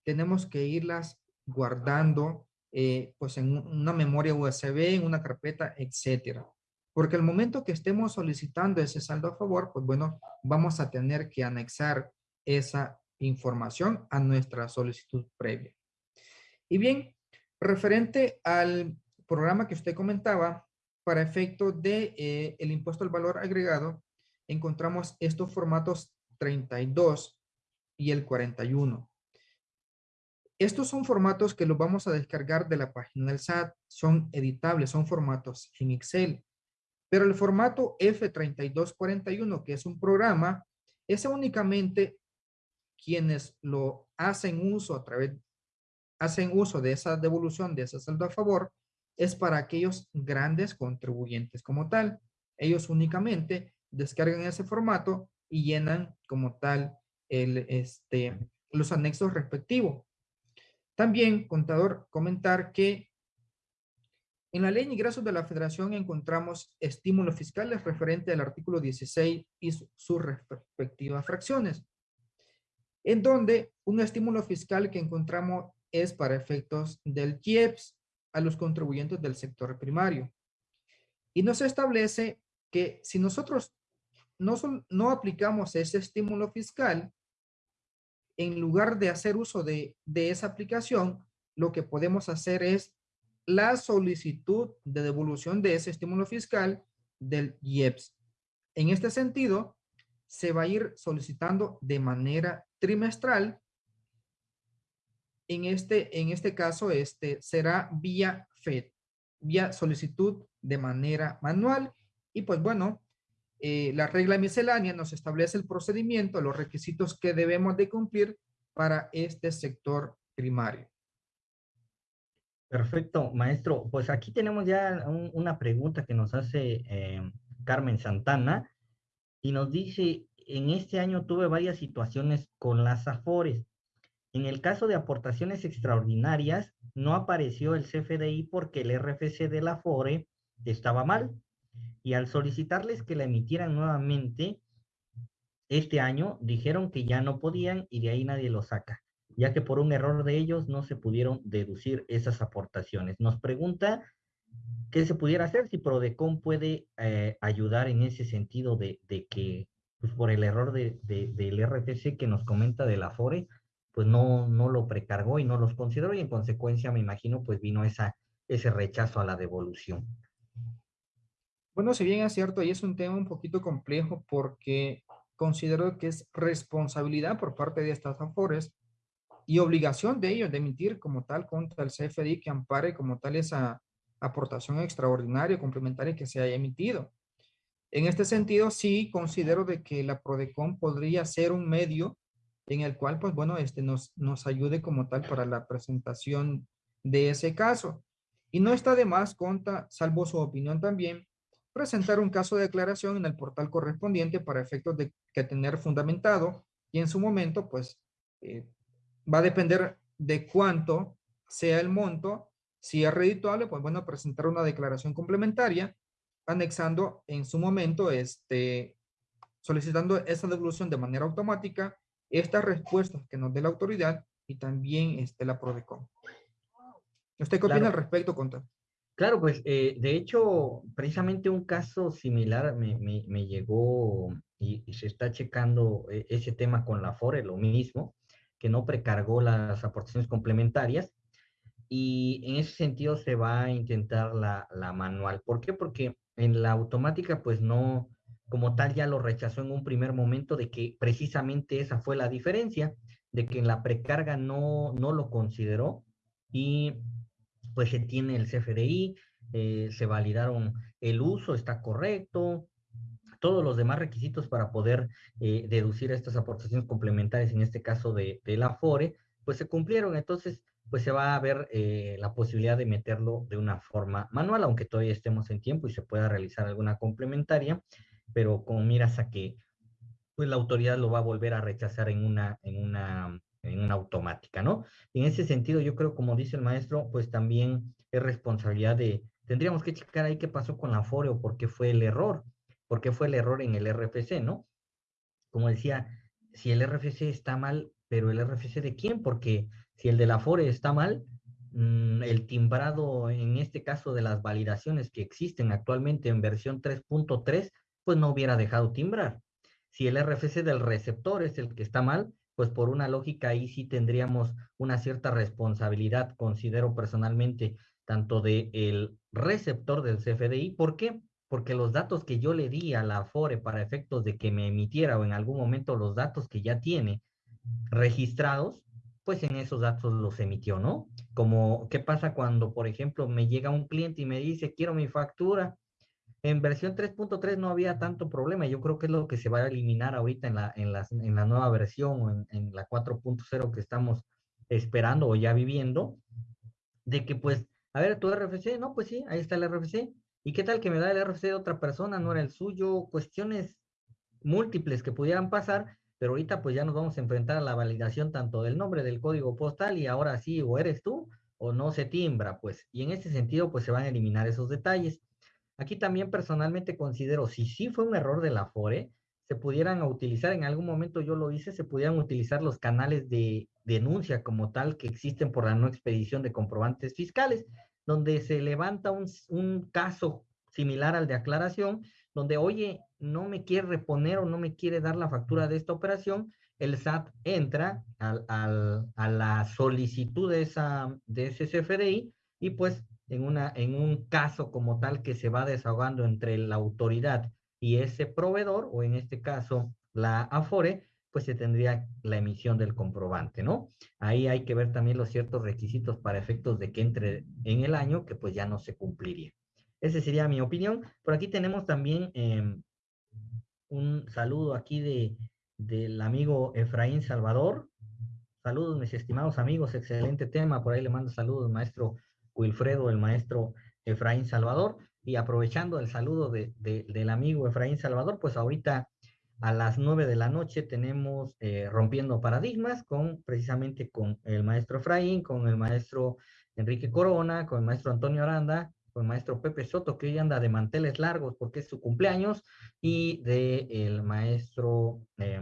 tenemos que irlas guardando eh, pues en una memoria USB, en una carpeta, etcétera. Porque el momento que estemos solicitando ese saldo a favor, pues bueno, vamos a tener que anexar esa información a nuestra solicitud previa. Y bien, referente al programa que usted comentaba, para efecto de eh, el impuesto al valor agregado, encontramos estos formatos 32 y el 41. Estos son formatos que los vamos a descargar de la página del SAT. Son editables, son formatos en Excel. Pero el formato F3241, que es un programa, es únicamente quienes lo hacen uso a través, hacen uso de esa devolución, de ese saldo a favor, es para aquellos grandes contribuyentes como tal. Ellos únicamente descargan ese formato y llenan como tal el, este, los anexos respectivos. También, contador, comentar que en la ley de ingresos de la federación encontramos estímulos fiscales referente al artículo 16 y sus respectivas fracciones en donde un estímulo fiscal que encontramos es para efectos del IEPS a los contribuyentes del sector primario. Y nos establece que si nosotros no, no aplicamos ese estímulo fiscal, en lugar de hacer uso de, de esa aplicación, lo que podemos hacer es la solicitud de devolución de ese estímulo fiscal del IEPS. En este sentido, se va a ir solicitando de manera trimestral. En este, en este caso, este será vía FED, vía solicitud de manera manual. Y pues bueno, eh, la regla miscelánea nos establece el procedimiento, los requisitos que debemos de cumplir para este sector primario. Perfecto, maestro. Pues aquí tenemos ya una pregunta que nos hace eh, Carmen Santana y nos dice, en este año tuve varias situaciones con las AFORES. En el caso de aportaciones extraordinarias, no apareció el CFDI porque el RFC de la AFORE estaba mal. Y al solicitarles que la emitieran nuevamente, este año dijeron que ya no podían y de ahí nadie lo saca, ya que por un error de ellos no se pudieron deducir esas aportaciones. Nos pregunta qué se pudiera hacer si Prodecon puede eh, ayudar en ese sentido de, que pues por el error de, del RTC que nos comenta de la FORE, pues no, no lo precargó y no los consideró y en consecuencia me imagino pues vino esa, ese rechazo a la devolución. Bueno, si bien es cierto, y es un tema un poquito complejo porque considero que es responsabilidad por parte de estas AFORES y obligación de ellos de emitir como tal contra el CFDI que ampare como tal esa, aportación extraordinaria complementaria que se haya emitido. En este sentido, sí considero de que la PRODECON podría ser un medio en el cual, pues bueno, este nos, nos ayude como tal para la presentación de ese caso. Y no está de más, conta, salvo su opinión también, presentar un caso de declaración en el portal correspondiente para efectos de que tener fundamentado y en su momento, pues, eh, va a depender de cuánto sea el monto. Si es redituable, pues bueno, presentar una declaración complementaria anexando en su momento, este, solicitando esa devolución de manera automática, estas respuestas que nos dé la autoridad y también este, la PRODECOM. ¿Usted qué opina al respecto, Conta? Claro, pues eh, de hecho, precisamente un caso similar me, me, llegó y, se está checando eh, ese tema con la FORE, lo mismo, que no precargó las aportaciones complementarias y en ese sentido se va a intentar la, la manual. ¿Por qué? Porque en la automática pues no, como tal ya lo rechazó en un primer momento de que precisamente esa fue la diferencia, de que en la precarga no, no lo consideró y pues se tiene el CFDI, eh, se validaron el uso, está correcto, todos los demás requisitos para poder eh, deducir estas aportaciones complementarias, en este caso de, de, la FORE, pues se cumplieron. Entonces, pues se va a ver eh, la posibilidad de meterlo de una forma manual, aunque todavía estemos en tiempo y se pueda realizar alguna complementaria pero con miras a que pues la autoridad lo va a volver a rechazar en una, en una, en una automática, ¿no? En ese sentido, yo creo, como dice el maestro, pues también es responsabilidad de, tendríamos que checar ahí qué pasó con la FORE o por qué fue el error, por qué fue el error en el RFC, ¿no? Como decía, si el RFC está mal, pero el RFC de quién? Porque si el de la FORE está mal, mm, el timbrado, en este caso de las validaciones que existen actualmente en versión 3.3, pues no hubiera dejado timbrar. Si el RFC del receptor es el que está mal, pues por una lógica ahí sí tendríamos una cierta responsabilidad, considero personalmente, tanto del el receptor del CFDI. ¿Por qué? Porque los datos que yo le di a la FORE para efectos de que me emitiera o en algún momento los datos que ya tiene registrados, pues en esos datos los emitió, ¿no? Como, ¿qué pasa cuando, por ejemplo, me llega un cliente y me dice, quiero mi factura? En versión 3.3 no había tanto problema. Yo creo que es lo que se va a eliminar ahorita en la, en en la nueva versión o en, en la 4.0 que estamos esperando o ya viviendo. De que pues, a ver, tu RFC, no, pues sí, ahí está el RFC. ¿Y qué tal que me da el RFC de otra persona? No era el suyo. Cuestiones múltiples que pudieran pasar, pero ahorita pues ya nos vamos a enfrentar a la validación tanto del nombre del código postal y ahora sí, o eres tú o no se timbra, pues. Y en ese sentido pues se van a eliminar esos detalles. Aquí también personalmente considero, si sí fue un error de la FORE, se pudieran utilizar, en algún momento yo lo hice, se pudieran utilizar los canales de denuncia como tal que existen por la no expedición de comprobantes fiscales, donde se levanta un, un caso similar al de aclaración, donde, oye, no me quiere reponer o no me quiere dar la factura de esta operación, el SAT entra a la solicitud de, esa, de ese CFDI y pues en, una, en un caso como tal que se va desahogando entre la autoridad y ese proveedor, o en este caso la AFORE, pues se tendría la emisión del comprobante, ¿no? Ahí hay que ver también los ciertos requisitos para efectos de que entre en el año, que pues ya no se cumpliría. Esa sería mi opinión. Por aquí tenemos también em, un saludo aquí de, del amigo Efraín Salvador. Saludos, mis estimados amigos, excelente tema. Por ahí le mando saludos, maestro Wilfredo, el maestro Efraín Salvador. Y aprovechando el saludo de, del amigo Efraín Salvador, pues ahorita a las nueve de la noche tenemos eh, Rompiendo Paradigmas con precisamente con el maestro Efraín, con el maestro Enrique Corona, con el maestro Antonio Aranda, con el maestro Pepe Soto, que hoy anda de manteles largos porque es su cumpleaños, y de el maestro, eh,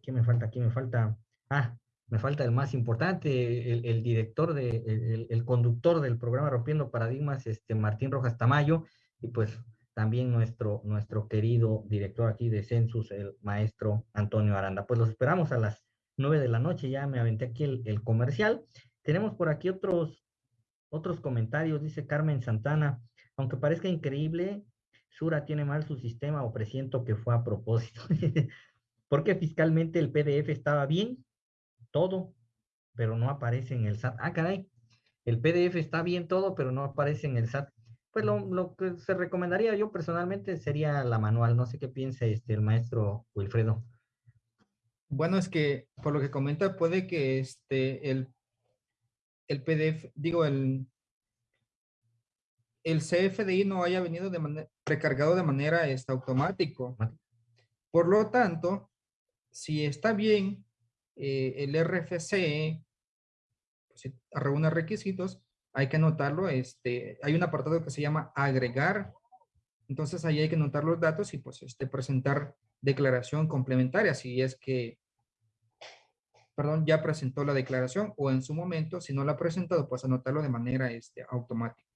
¿qué me falta? ¿Qué me falta? Ah, me falta el más importante, el, director, de, el, conductor del programa Rompiendo Paradigmas, este Martín Rojas Tamayo, y pues también nuestro, nuestro querido director aquí de Census, el maestro Antonio Aranda. Pues los esperamos a las nueve de la noche, ya me aventé aquí el, comercial. Tenemos por aquí otros, otros comentarios, dice Carmen Santana, aunque parezca increíble, Sura tiene mal su sistema o presiento que fue a propósito. [laughs] Porque fiscalmente el PDF estaba bien, todo, pero no aparece en el SAT. Ah, caray, el PDF está bien todo, pero no aparece en el SAT. Pues lo, lo que se recomendaría yo personalmente sería la manual. No sé qué piensa este, el maestro Wilfredo. Bueno, es que por lo que comenta puede que este, el, el PDF, digo, el, el CFDI no haya venido de manera, precargado de manera este, automático. Por lo tanto, si está bien eh, el RFC, pues, reúne requisitos, hay que anotarlo. Este, hay un apartado que se llama agregar. Entonces ahí hay que anotar los datos y pues este, presentar declaración complementaria si es que, perdón, ya presentó la declaración o en su momento, si no la ha presentado, pues anotarlo de manera este, automática,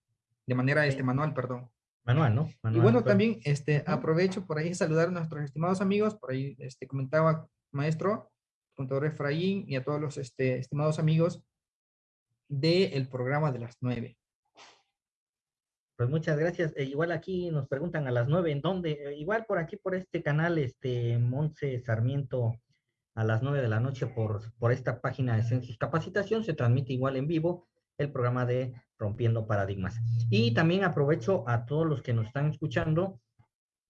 de manera este, manual, perdón. Manual, ¿no? y bueno, también este, aprovecho por ahí saludar a nuestros estimados amigos, por ahí este, comentaba maestro, contador Efraín y a todos los este, estimados amigos del programa de las nueve. Pues muchas gracias. E igual aquí nos preguntan a las nueve, ¿en dónde? Eh, igual por aquí, por este canal, este Monse Sarmiento, a las nueve de la noche por, por esta página de Census Capacitación, se transmite igual en vivo el programa de Rompiendo Paradigmas. Y también aprovecho a todos los que nos están escuchando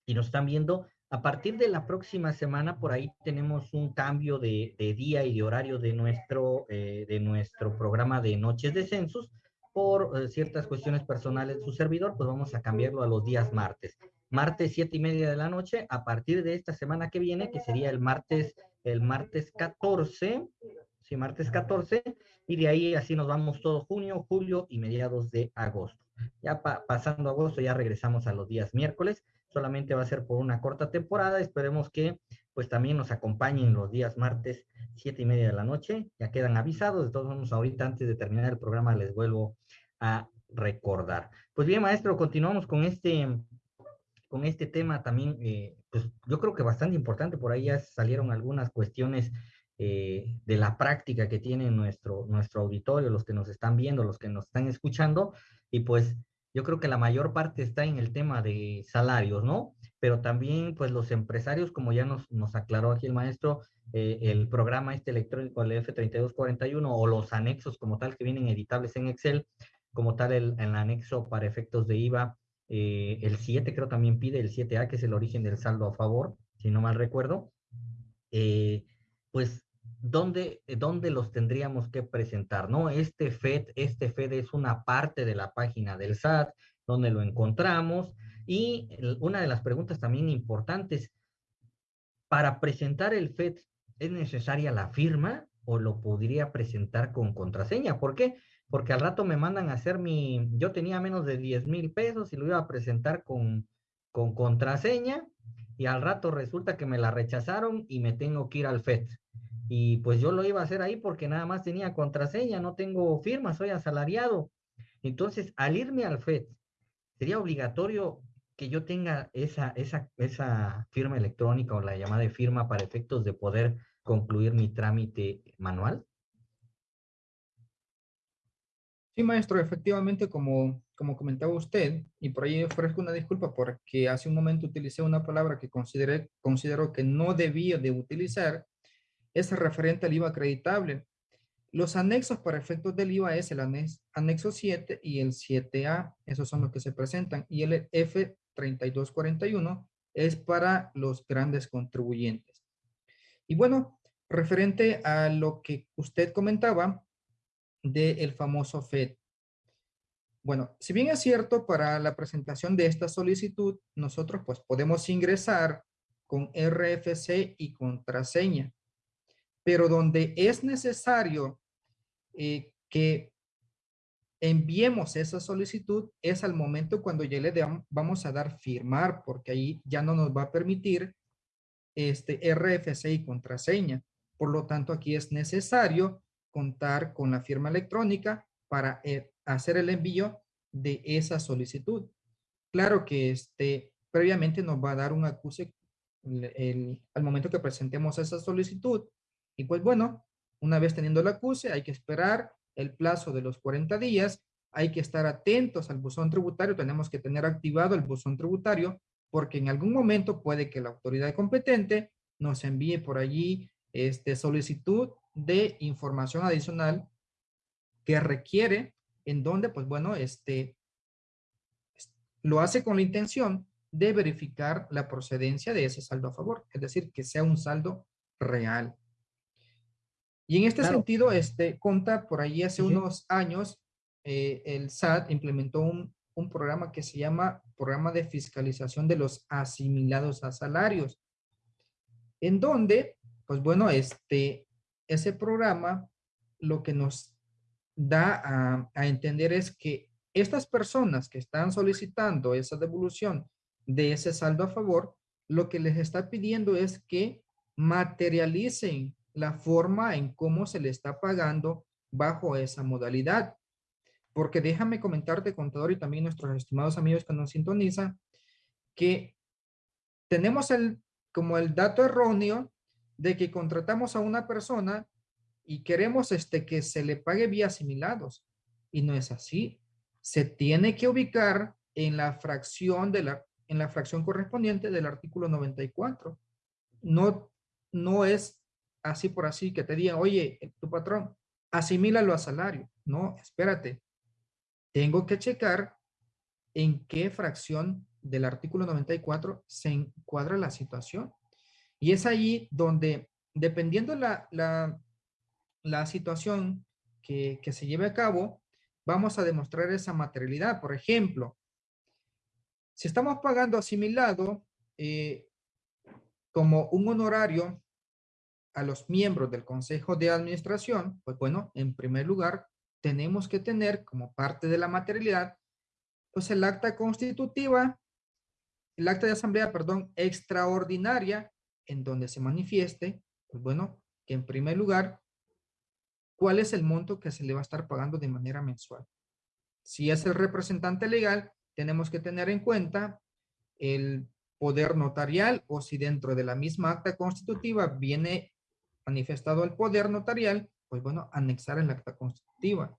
y nos están viendo. A partir de la próxima semana, por ahí tenemos un cambio de, día y de horario de nuestro, eh, de nuestro programa de Noches de Census por eh, ciertas cuestiones personales de su servidor, pues vamos a cambiarlo a los días martes. Martes siete y media de la noche, a partir de esta semana que viene, que sería el martes, el martes 14, sí, martes 14, y de ahí así nos vamos todo junio, julio y mediados de agosto. Ya pasando agosto ya regresamos a los días miércoles, solamente va a ser por una corta temporada, esperemos que pues también nos acompañen los días martes, siete y media de la noche. Ya quedan avisados. De todos modos, ahorita antes de terminar el programa les vuelvo a recordar. Pues bien, maestro, continuamos con este, con este tema también, eh, pues yo creo que bastante importante. Por ahí ya salieron algunas cuestiones eh, de la práctica que tiene nuestro, nuestro auditorio, los que nos están viendo, los que nos están escuchando. Y pues yo creo que la mayor parte está en el tema de salarios, ¿no? Pero también, pues los empresarios, como ya nos, nos aclaró aquí el maestro, eh, el programa este electrónico, el F3241, o los anexos como tal que vienen editables en Excel, como tal el, el anexo para efectos de IVA, eh, el 7 creo también pide, el 7A, que es el origen del saldo a favor, si no mal recuerdo, eh, pues ¿dónde, ¿dónde los tendríamos que presentar? ¿no? Este FED, este FED es una parte de la página del SAT, donde lo encontramos. Y una de las preguntas también importantes, para presentar el FED, ¿es necesaria la firma o lo podría presentar con contraseña? ¿Por qué? Porque al rato me mandan a hacer mi, yo tenía menos de 10 mil pesos y lo iba a presentar con, con contraseña y al rato resulta que me la rechazaron y me tengo que ir al FED. Y pues yo lo iba a hacer ahí porque nada más tenía contraseña, no tengo firma, soy asalariado. Entonces, al irme al FED, sería obligatorio que yo tenga esa, esa, esa firma electrónica o la llamada de firma para efectos de poder concluir mi trámite manual. Sí, maestro, efectivamente, como, como comentaba usted, y por ahí ofrezco una disculpa porque hace un momento utilicé una palabra que consideré, considero que no debía de utilizar, es referente al IVA acreditable. Los anexos para efectos del IVA es el anexo 7 y el 7A, esos son los que se presentan, y el F3241 es para los grandes contribuyentes. Y bueno, referente a lo que usted comentaba del famoso FED. Bueno, si bien es cierto, para la presentación de esta solicitud, nosotros pues podemos ingresar con RFC y contraseña pero donde es necesario eh, que enviemos esa solicitud es al momento cuando ya le vamos a dar firmar, porque ahí ya no nos va a permitir este RFC y contraseña. Por lo tanto, aquí es necesario contar con la firma electrónica para eh, hacer el envío de esa solicitud. Claro que este, previamente nos va a dar un acuse al momento que presentemos esa solicitud y pues bueno, una vez teniendo el acuse, hay que esperar el plazo de los 40 días, hay que estar atentos al buzón tributario, tenemos que tener activado el buzón tributario, porque en algún momento puede que la autoridad competente nos envíe por allí este, solicitud de información adicional que requiere, en donde, pues bueno, este, lo hace con la intención de verificar la procedencia de ese saldo a favor, es decir, que sea un saldo real. Y en este sentido, este, Conta, por ahí hace unos años, eh, el SAT implementó un, un programa que se llama Programa de Fiscalización de los Asimilados a Salarios, en donde, pues bueno, este, ese programa lo que nos da a, a entender es que estas personas que están solicitando esa devolución de ese saldo a favor, lo que les está pidiendo es que materialicen la forma en cómo se le está pagando bajo esa modalidad. Porque déjame comentarte, contador, y también nuestros estimados amigos que nos sintonizan, que tenemos el, como el dato erróneo de que contratamos a una persona y queremos este, que se le pague vía asimilados. Y no es así. Se tiene que ubicar en la fracción de la, en la fracción correspondiente del artículo 94. No, no es así por así que te digan, oye, tu patrón, asimílalo a salario. No, espérate tengo que checar en qué fracción del artículo 94 se encuadra la situación. Y es ahí donde, dependiendo la, la situación que, que, se lleve a cabo, vamos a demostrar esa materialidad. Por ejemplo, si estamos pagando asimilado eh, como un honorario a los miembros del Consejo de Administración, pues bueno, en primer lugar, tenemos que tener como parte de la materialidad, pues el acta constitutiva, el acta de asamblea, perdón, extraordinaria, en donde se manifieste, pues bueno, que en primer lugar, cuál es el monto que se le va a estar pagando de manera mensual. Si es el representante legal, tenemos que tener en cuenta el poder notarial o si dentro de la misma acta constitutiva viene manifestado el poder notarial, pues bueno, anexar el acta constitutiva,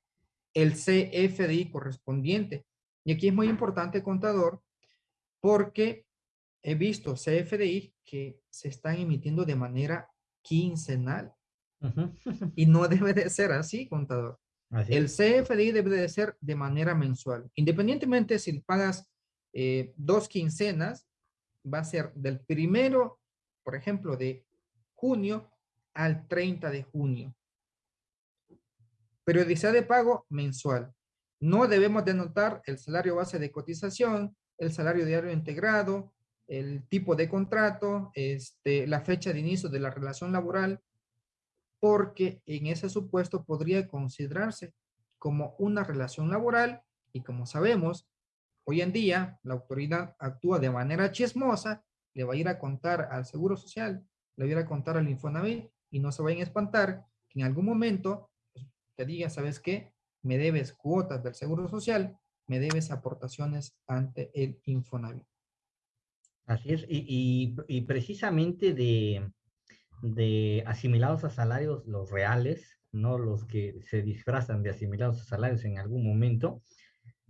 el CFDI correspondiente. Y aquí es muy importante, contador, porque he visto CFDI que se están emitiendo de manera quincenal. Y no debe de ser así, contador. el CFDI debe de ser de manera mensual. Independientemente si pagas eh, dos quincenas, va a ser del primero, por ejemplo, de junio al 30 de junio. Periodicidad de pago mensual. No debemos denotar el salario base de cotización, el salario diario integrado, el tipo de contrato, este, la fecha de inicio de la relación laboral, porque en ese supuesto podría considerarse como una relación laboral y como sabemos, hoy en día la autoridad actúa de manera chismosa, le va a ir a contar al Seguro Social, le va a ir a contar al Infonavit y no se vayan a espantar que en algún momento te diga, ¿sabes qué? Me debes cuotas del Seguro Social, me debes aportaciones ante el Infonavit. Así es, y, y, precisamente de, de asimilados a salarios, los reales, no los que se disfrazan de asimilados a salarios en algún momento,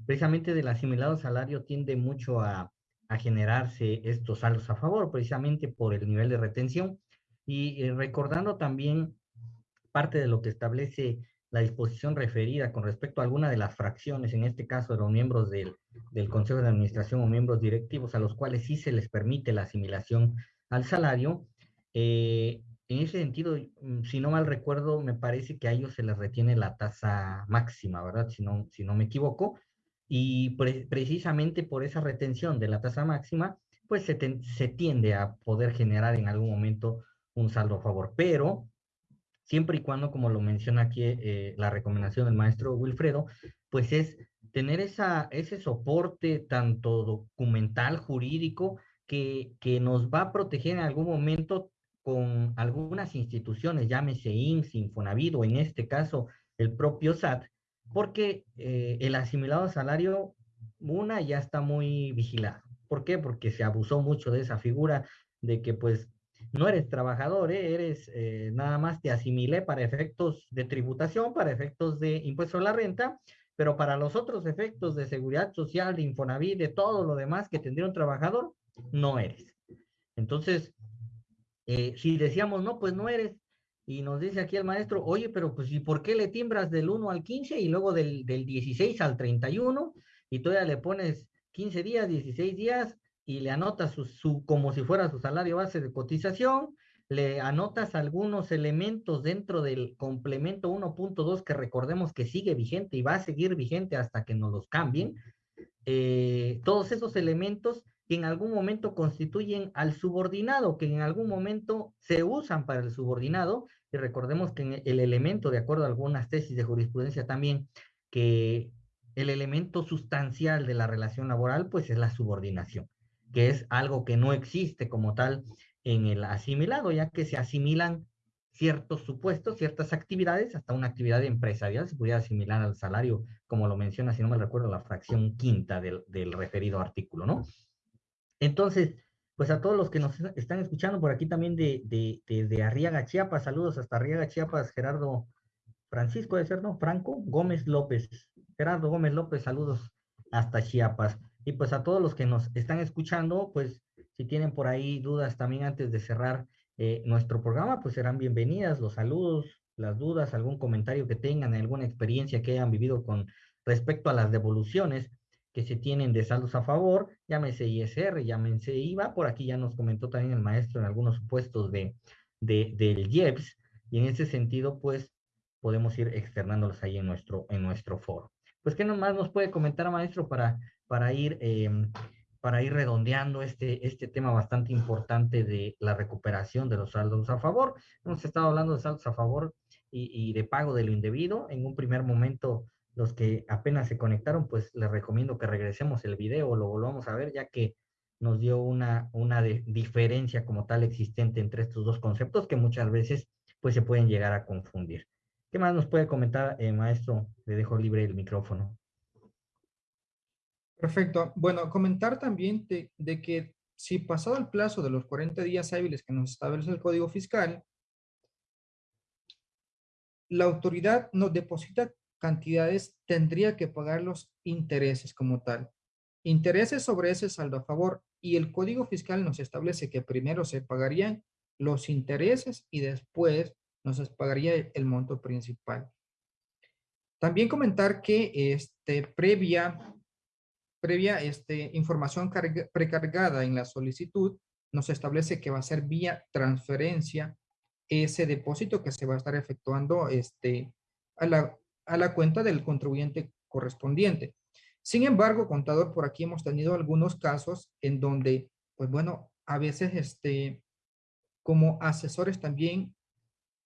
precisamente del asimilado salario tiende mucho a, a generarse estos saldos a favor, precisamente por el nivel de retención. Y eh, recordando también parte de lo que establece la disposición referida con respecto a alguna de las fracciones, en este caso de los miembros del, del Consejo de Administración o miembros directivos, a los cuales sí se les permite la asimilación al salario, eh, en ese sentido, mm, si no mal recuerdo, me parece que a ellos se les retiene la tasa máxima, ¿verdad? Si no, si no me equivoco. Y precisamente por esa retención de la tasa máxima, pues se, se tiende a poder generar en algún momento un saldo a favor. Pero siempre y cuando, como lo menciona aquí eh, la recomendación del maestro Wilfredo, pues es tener esa, ese soporte tanto documental, jurídico, que, que nos va a proteger en algún momento con algunas instituciones, llámese IMSS, Infonavit o en este caso el propio SAT, porque eh, el asimilado salario, una, ya está muy vigilado. ¿Por qué? Porque se abusó mucho de esa figura de que pues no eres trabajador, ¿eh? eres eh, nada más te asimilé para efectos de tributación, para efectos de impuesto a la renta, pero para los otros efectos de seguridad social, de Infonavit, de todo lo demás que tendría un trabajador, no eres. Entonces, eh, si decíamos, no, pues no eres, y nos dice aquí el maestro, oye, pero pues ¿y por qué le timbras del 1 al 15 y luego del, del 16 al 31 y todavía le pones 15 días, 16 días, y le anota su, su, como si fuera su salario base de cotización, le anotas algunos elementos dentro del complemento 1.2 que recordemos que sigue vigente y va a seguir vigente hasta que nos los cambien. Eh, todos esos elementos que en algún momento constituyen al subordinado, que en algún momento se usan para el subordinado, y recordemos que el elemento, de acuerdo a algunas tesis de jurisprudencia también, que el elemento sustancial de la relación laboral, pues es la subordinación, que es algo que no existe como tal en el asimilado, ya que se asimilan ciertos supuestos, ciertas actividades, hasta una actividad empresarial se pudiera asimilar al salario, como lo menciona, si no me recuerdo, la fracción quinta del, del referido artículo, ¿no? Entonces, pues a todos los que nos están escuchando por aquí también de, de, de, Arriaga, Chiapas, saludos hasta Arriaga, Chiapas, Gerardo Francisco, de ser, ¿no? Franco Gómez López, Gerardo Gómez López, saludos hasta Chiapas. Y pues a todos los que nos están escuchando, pues si tienen por ahí dudas también antes de cerrar eh, nuestro programa, pues serán bienvenidas los saludos, las dudas, algún comentario que tengan, alguna experiencia que hayan vivido con respecto a las devoluciones que se tienen de saldos a favor, llámese ISR, llámese IVA, por aquí ya nos comentó también el maestro en algunos supuestos de, de, del IEPS, y en ese sentido, pues, podemos ir externándolos ahí en nuestro, en nuestro foro. Pues, ¿qué más nos puede comentar, maestro, para, para, ir, em, para ir redondeando este, este tema bastante importante de la recuperación de los saldos a favor? Hemos estado hablando de saldos a favor y, y de pago de lo indebido. En un primer momento los que apenas se conectaron, pues les recomiendo que regresemos el video, lo volvamos a ver, ya que nos dio una, una diferencia como tal existente entre estos dos conceptos que muchas veces pues se pueden llegar a confundir. ¿Qué más nos puede comentar, eh, maestro? Le dejo libre el micrófono. Perfecto. Bueno, comentar también de, que si pasado el plazo de los 40 días hábiles que nos establece el Código Fiscal, la autoridad nos deposita cantidades tendría que pagar los intereses como tal. Intereses sobre ese saldo a favor y el Código Fiscal nos establece que primero se pagarían los intereses y después nos pagaría el monto principal. También comentar que este, previa, previa este, información precargada en la solicitud nos establece que va a ser vía transferencia ese depósito que se va a estar efectuando este, a la, a la cuenta del contribuyente correspondiente. Sin embargo, contador, por aquí hemos tenido algunos casos en donde, pues bueno, a veces este, como asesores también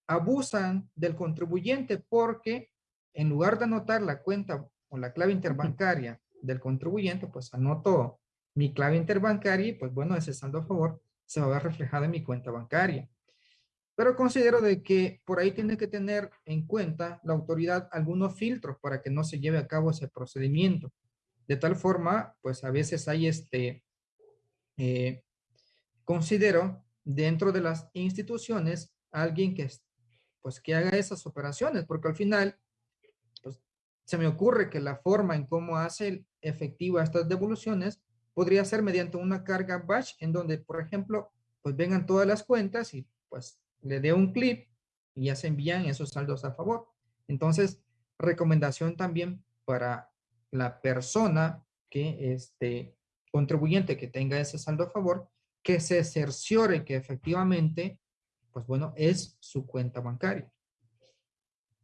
abusan del contribuyente porque en lugar de anotar la cuenta o la clave interbancaria del contribuyente, pues anoto mi clave interbancaria y pues bueno, ese saldo a favor se va a ver reflejado en mi cuenta bancaria. Pero considero de que por ahí tiene que tener en cuenta la autoridad algunos filtros para que no se lleve a cabo ese procedimiento. De tal forma, pues a veces hay este, eh, considero dentro de las instituciones alguien que, pues, que haga esas operaciones, porque al final, pues, se me ocurre que la forma en cómo hace efectiva estas devoluciones podría ser mediante una carga batch en donde, por ejemplo, pues vengan todas las cuentas y pues le dé un clip y ya se envían esos saldos a favor. Entonces, recomendación también para la persona que este contribuyente que tenga ese saldo a favor, que se cerciore que efectivamente, pues bueno, es su cuenta bancaria.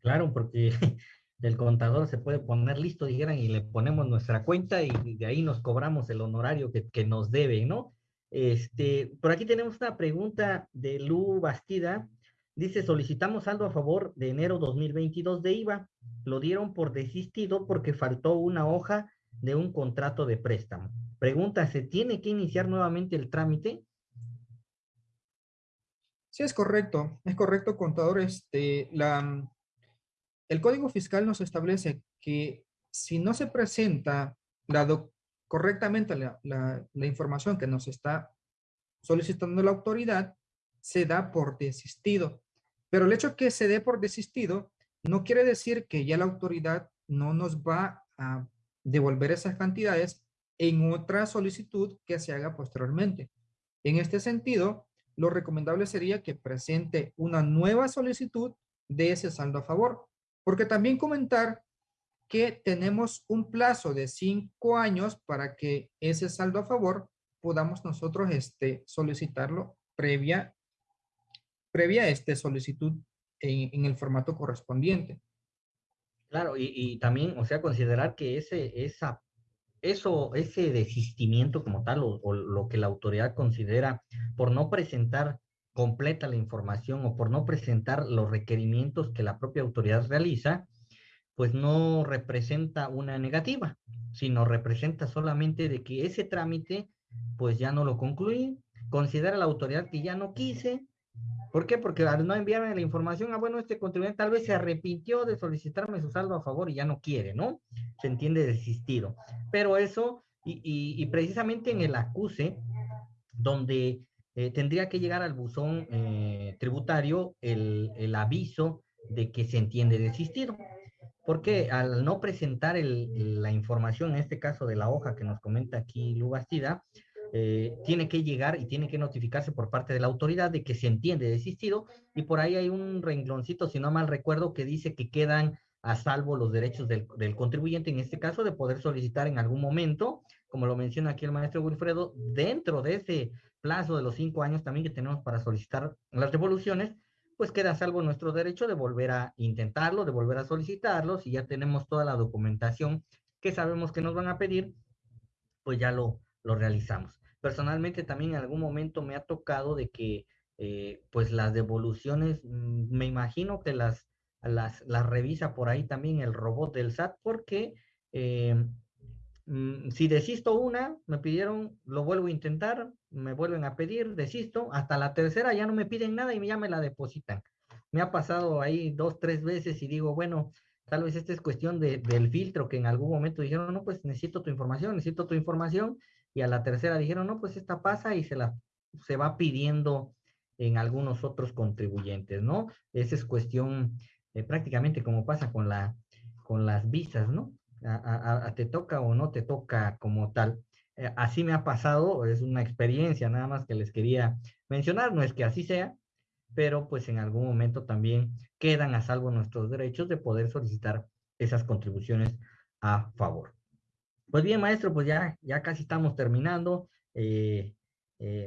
Claro, porque [laughs] el contador se puede poner listo, dijeran, y le ponemos nuestra cuenta y de ahí nos cobramos el honorario que, nos debe, ¿no? Este, por aquí tenemos una pregunta de Lu Bastida. Dice, solicitamos saldo a favor de enero 2022 de IVA. Lo dieron por desistido porque faltó una hoja de un contrato de préstamo. Pregunta, ¿se tiene que iniciar nuevamente el trámite? Sí, es correcto. Es correcto, contador. Este, la, el Código Fiscal nos establece que si no se presenta la, correctamente la, información que nos está solicitando la autoridad, se da por desistido. Pero el hecho que se dé por desistido no quiere decir que ya la autoridad no nos va a devolver esas cantidades en otra solicitud que se haga posteriormente. En este sentido, lo recomendable sería que presente una nueva solicitud de ese saldo a favor. Porque también comentar que tenemos un plazo de cinco años para que ese saldo a favor podamos nosotros este, solicitarlo previa previa este solicitud en, el formato correspondiente. Claro, y, también, o sea, considerar que ese, esa, eso, ese desistimiento como tal, o, lo que la autoridad considera por no presentar completa la información o por no presentar los requerimientos que la propia autoridad realiza, pues no representa una negativa, sino representa solamente de que ese trámite, pues ya no lo concluí, considera la autoridad que ya no quise, ¿Por qué? Porque al no enviarme la información, ah, bueno, este contribuyente tal vez se arrepintió de solicitarme su saldo a favor y ya no quiere, ¿no? Se entiende desistido. Pero eso, y, precisamente en el acuse, donde eh, tendría que llegar al buzón eh, tributario el, aviso de que se entiende desistido. Porque al no presentar la información, en este caso de la hoja que nos comenta aquí Lu Bastida, eh, tiene que llegar y tiene que notificarse por parte de la autoridad de que se entiende desistido y por ahí hay un rengloncito, si no mal recuerdo, que dice que quedan a salvo los derechos del, contribuyente, en este caso, de poder solicitar en algún momento, como lo menciona aquí el maestro Wilfredo, dentro de ese plazo de los cinco años también que tenemos para solicitar las devoluciones, pues queda a salvo nuestro derecho de volver a intentarlo, de volver a solicitarlo, si ya tenemos toda la documentación que sabemos que nos van a pedir, pues ya lo, realizamos. Personalmente también en algún momento me ha tocado de que eh, pues las devoluciones, mm, me imagino que las, las, las, revisa por ahí también el robot del SAT porque eh, mm, si desisto una, me pidieron, lo vuelvo a intentar, me vuelven a pedir, desisto, hasta la tercera ya no me piden nada y ya me la depositan. Me ha pasado ahí dos, tres veces y digo, bueno, tal vez esta es cuestión de, del filtro que en algún momento dijeron, no, pues necesito tu información, necesito tu información y a la tercera dijeron, no, pues esta pasa y se la se va pidiendo en algunos otros contribuyentes, ¿no? Esa es cuestión eh, prácticamente como pasa con, la, con las visas, ¿no? Te toca o no te toca como tal. Eh, así me ha pasado, es una experiencia nada más que les quería mencionar, no es que así sea, pero pues en algún momento también quedan a salvo nuestros derechos de poder solicitar esas contribuciones a favor. Pues bien, maestro, pues ya, ya casi estamos terminando. Eh,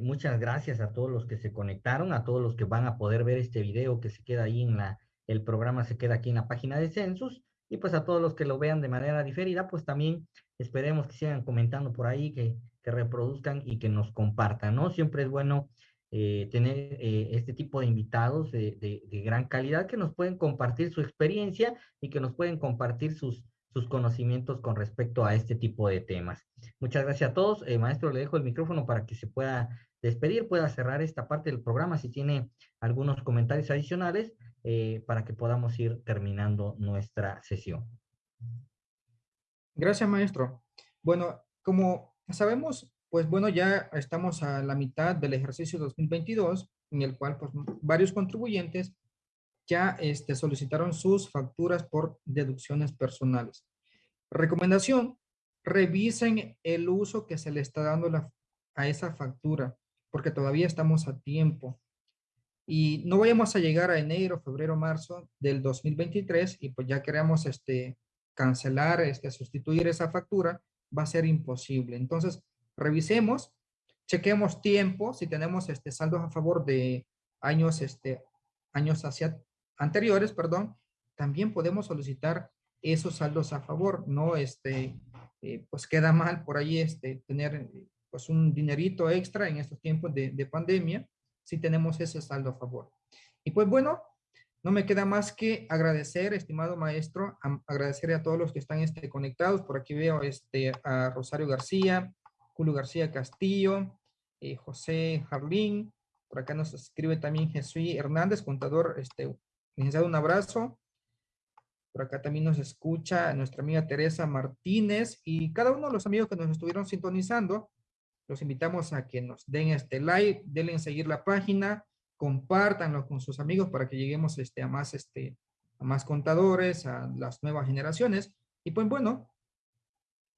muchas gracias a todos los que se conectaron, a todos los que van a poder ver este video que se queda ahí en la, el programa se queda aquí en la página de Census, y pues a todos los que lo vean de manera diferida, pues también esperemos que sigan comentando por ahí, que, que reproduzcan y que nos compartan, ¿no? Siempre es bueno eh, tener este tipo de invitados de, de, gran calidad que nos pueden compartir su experiencia y que nos pueden compartir sus, sus conocimientos con respecto a este tipo de temas. Muchas gracias a todos. Eh, maestro, le dejo el micrófono para que se pueda despedir, pueda cerrar esta parte del programa si tiene algunos comentarios adicionales eh, para que podamos ir terminando nuestra sesión. Gracias, maestro. Bueno, como sabemos, pues bueno, ya estamos a la mitad del ejercicio 2022, en el cual pues varios contribuyentes ya este, solicitaron sus facturas por deducciones personales. Recomendación, revisen el uso que se le está dando a esa factura, porque todavía estamos a tiempo. Y no vayamos a llegar a enero, febrero, marzo del 2023 y pues ya queremos este, cancelar, este, sustituir esa factura, va a ser imposible. Entonces, revisemos, chequemos tiempo, si tenemos este, saldos a favor de años, este, años hacia anteriores, perdón, también podemos solicitar esos saldos a favor, ¿no? Este, eh, pues queda mal por ahí este, tener pues un dinerito extra en estos tiempos de, de pandemia si tenemos ese saldo a favor. Y pues bueno, no me queda más que agradecer, estimado maestro, agradecer a todos los que están este, conectados. Por aquí veo este, a Rosario García, Julio García Castillo, eh, José Jarlín. Por acá nos escribe también Jesús Hernández, contador este, Licenciado, un abrazo. Por acá también nos escucha nuestra amiga Teresa Martínez y cada uno de los amigos que nos estuvieron sintonizando, los invitamos a que nos den este like, denle en seguir la página, compártanlo con sus amigos para que lleguemos este, a, más, este, a más contadores, a las nuevas generaciones. Y pues bueno,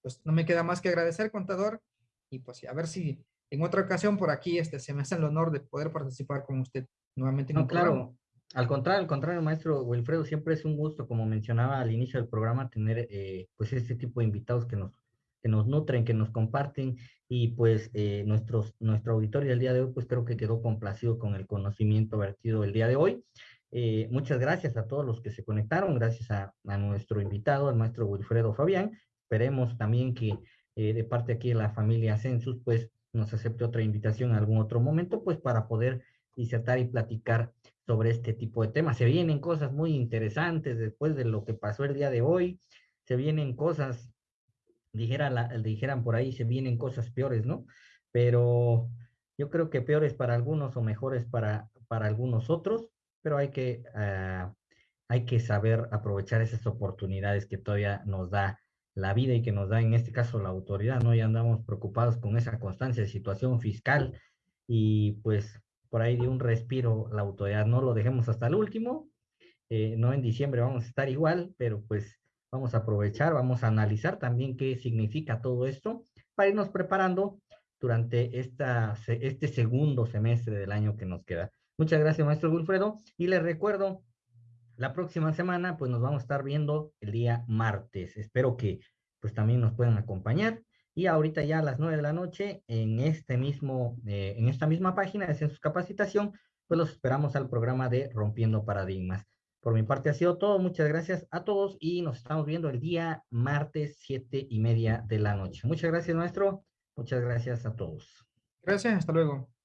pues no me queda más que agradecer, contador, y pues a ver si en otra ocasión por aquí este, se me hace el honor de poder participar con usted nuevamente. En no, claro. Al contrario, al contrario, maestro Wilfredo, siempre es un gusto, como mencionaba al inicio del programa, tener eh, pues este tipo de invitados que nos que nos nutren, que nos comparten y pues eh, nuestros, nuestro auditorio del día de hoy pues creo que quedó complacido con el conocimiento vertido el día de hoy. Eh, muchas gracias a todos los que se conectaron, gracias a, a nuestro invitado, al maestro Wilfredo Fabián. Esperemos también que eh, de parte aquí de la familia Census pues nos acepte otra invitación en algún otro momento pues para poder disertar y platicar sobre este tipo de temas. Se vienen cosas muy interesantes después de lo que pasó el día de hoy, se vienen cosas dijeran por ahí, se vienen cosas peores, ¿no? Pero yo creo que peores para algunos o mejores para, para algunos otros, pero hay que, ah, hay que saber aprovechar esas oportunidades que todavía nos da la vida y que nos da en este caso la autoridad, ¿no? Ya andamos preocupados con esa constancia de situación fiscal y pues por ahí de un respiro la autoridad, no lo dejemos hasta el último, eh, no en diciembre vamos a estar igual, pero pues Vamos a aprovechar, vamos a analizar también qué significa todo esto para irnos preparando durante este segundo semestre del año que nos queda. Muchas gracias, maestro Wilfredo. Y les recuerdo, la próxima semana, pues nos vamos a estar viendo el día martes. Espero que pues también nos puedan acompañar. Y ahorita ya a las nueve de la noche, en este mismo, eh, en esta misma página de Census Capacitación, pues los esperamos al programa de Rompiendo Paradigmas. Por mi parte ha sido todo. Muchas gracias a todos y nos estamos viendo el día martes, siete y media de la noche. Muchas gracias, maestro. Muchas gracias a todos. Gracias, hasta luego.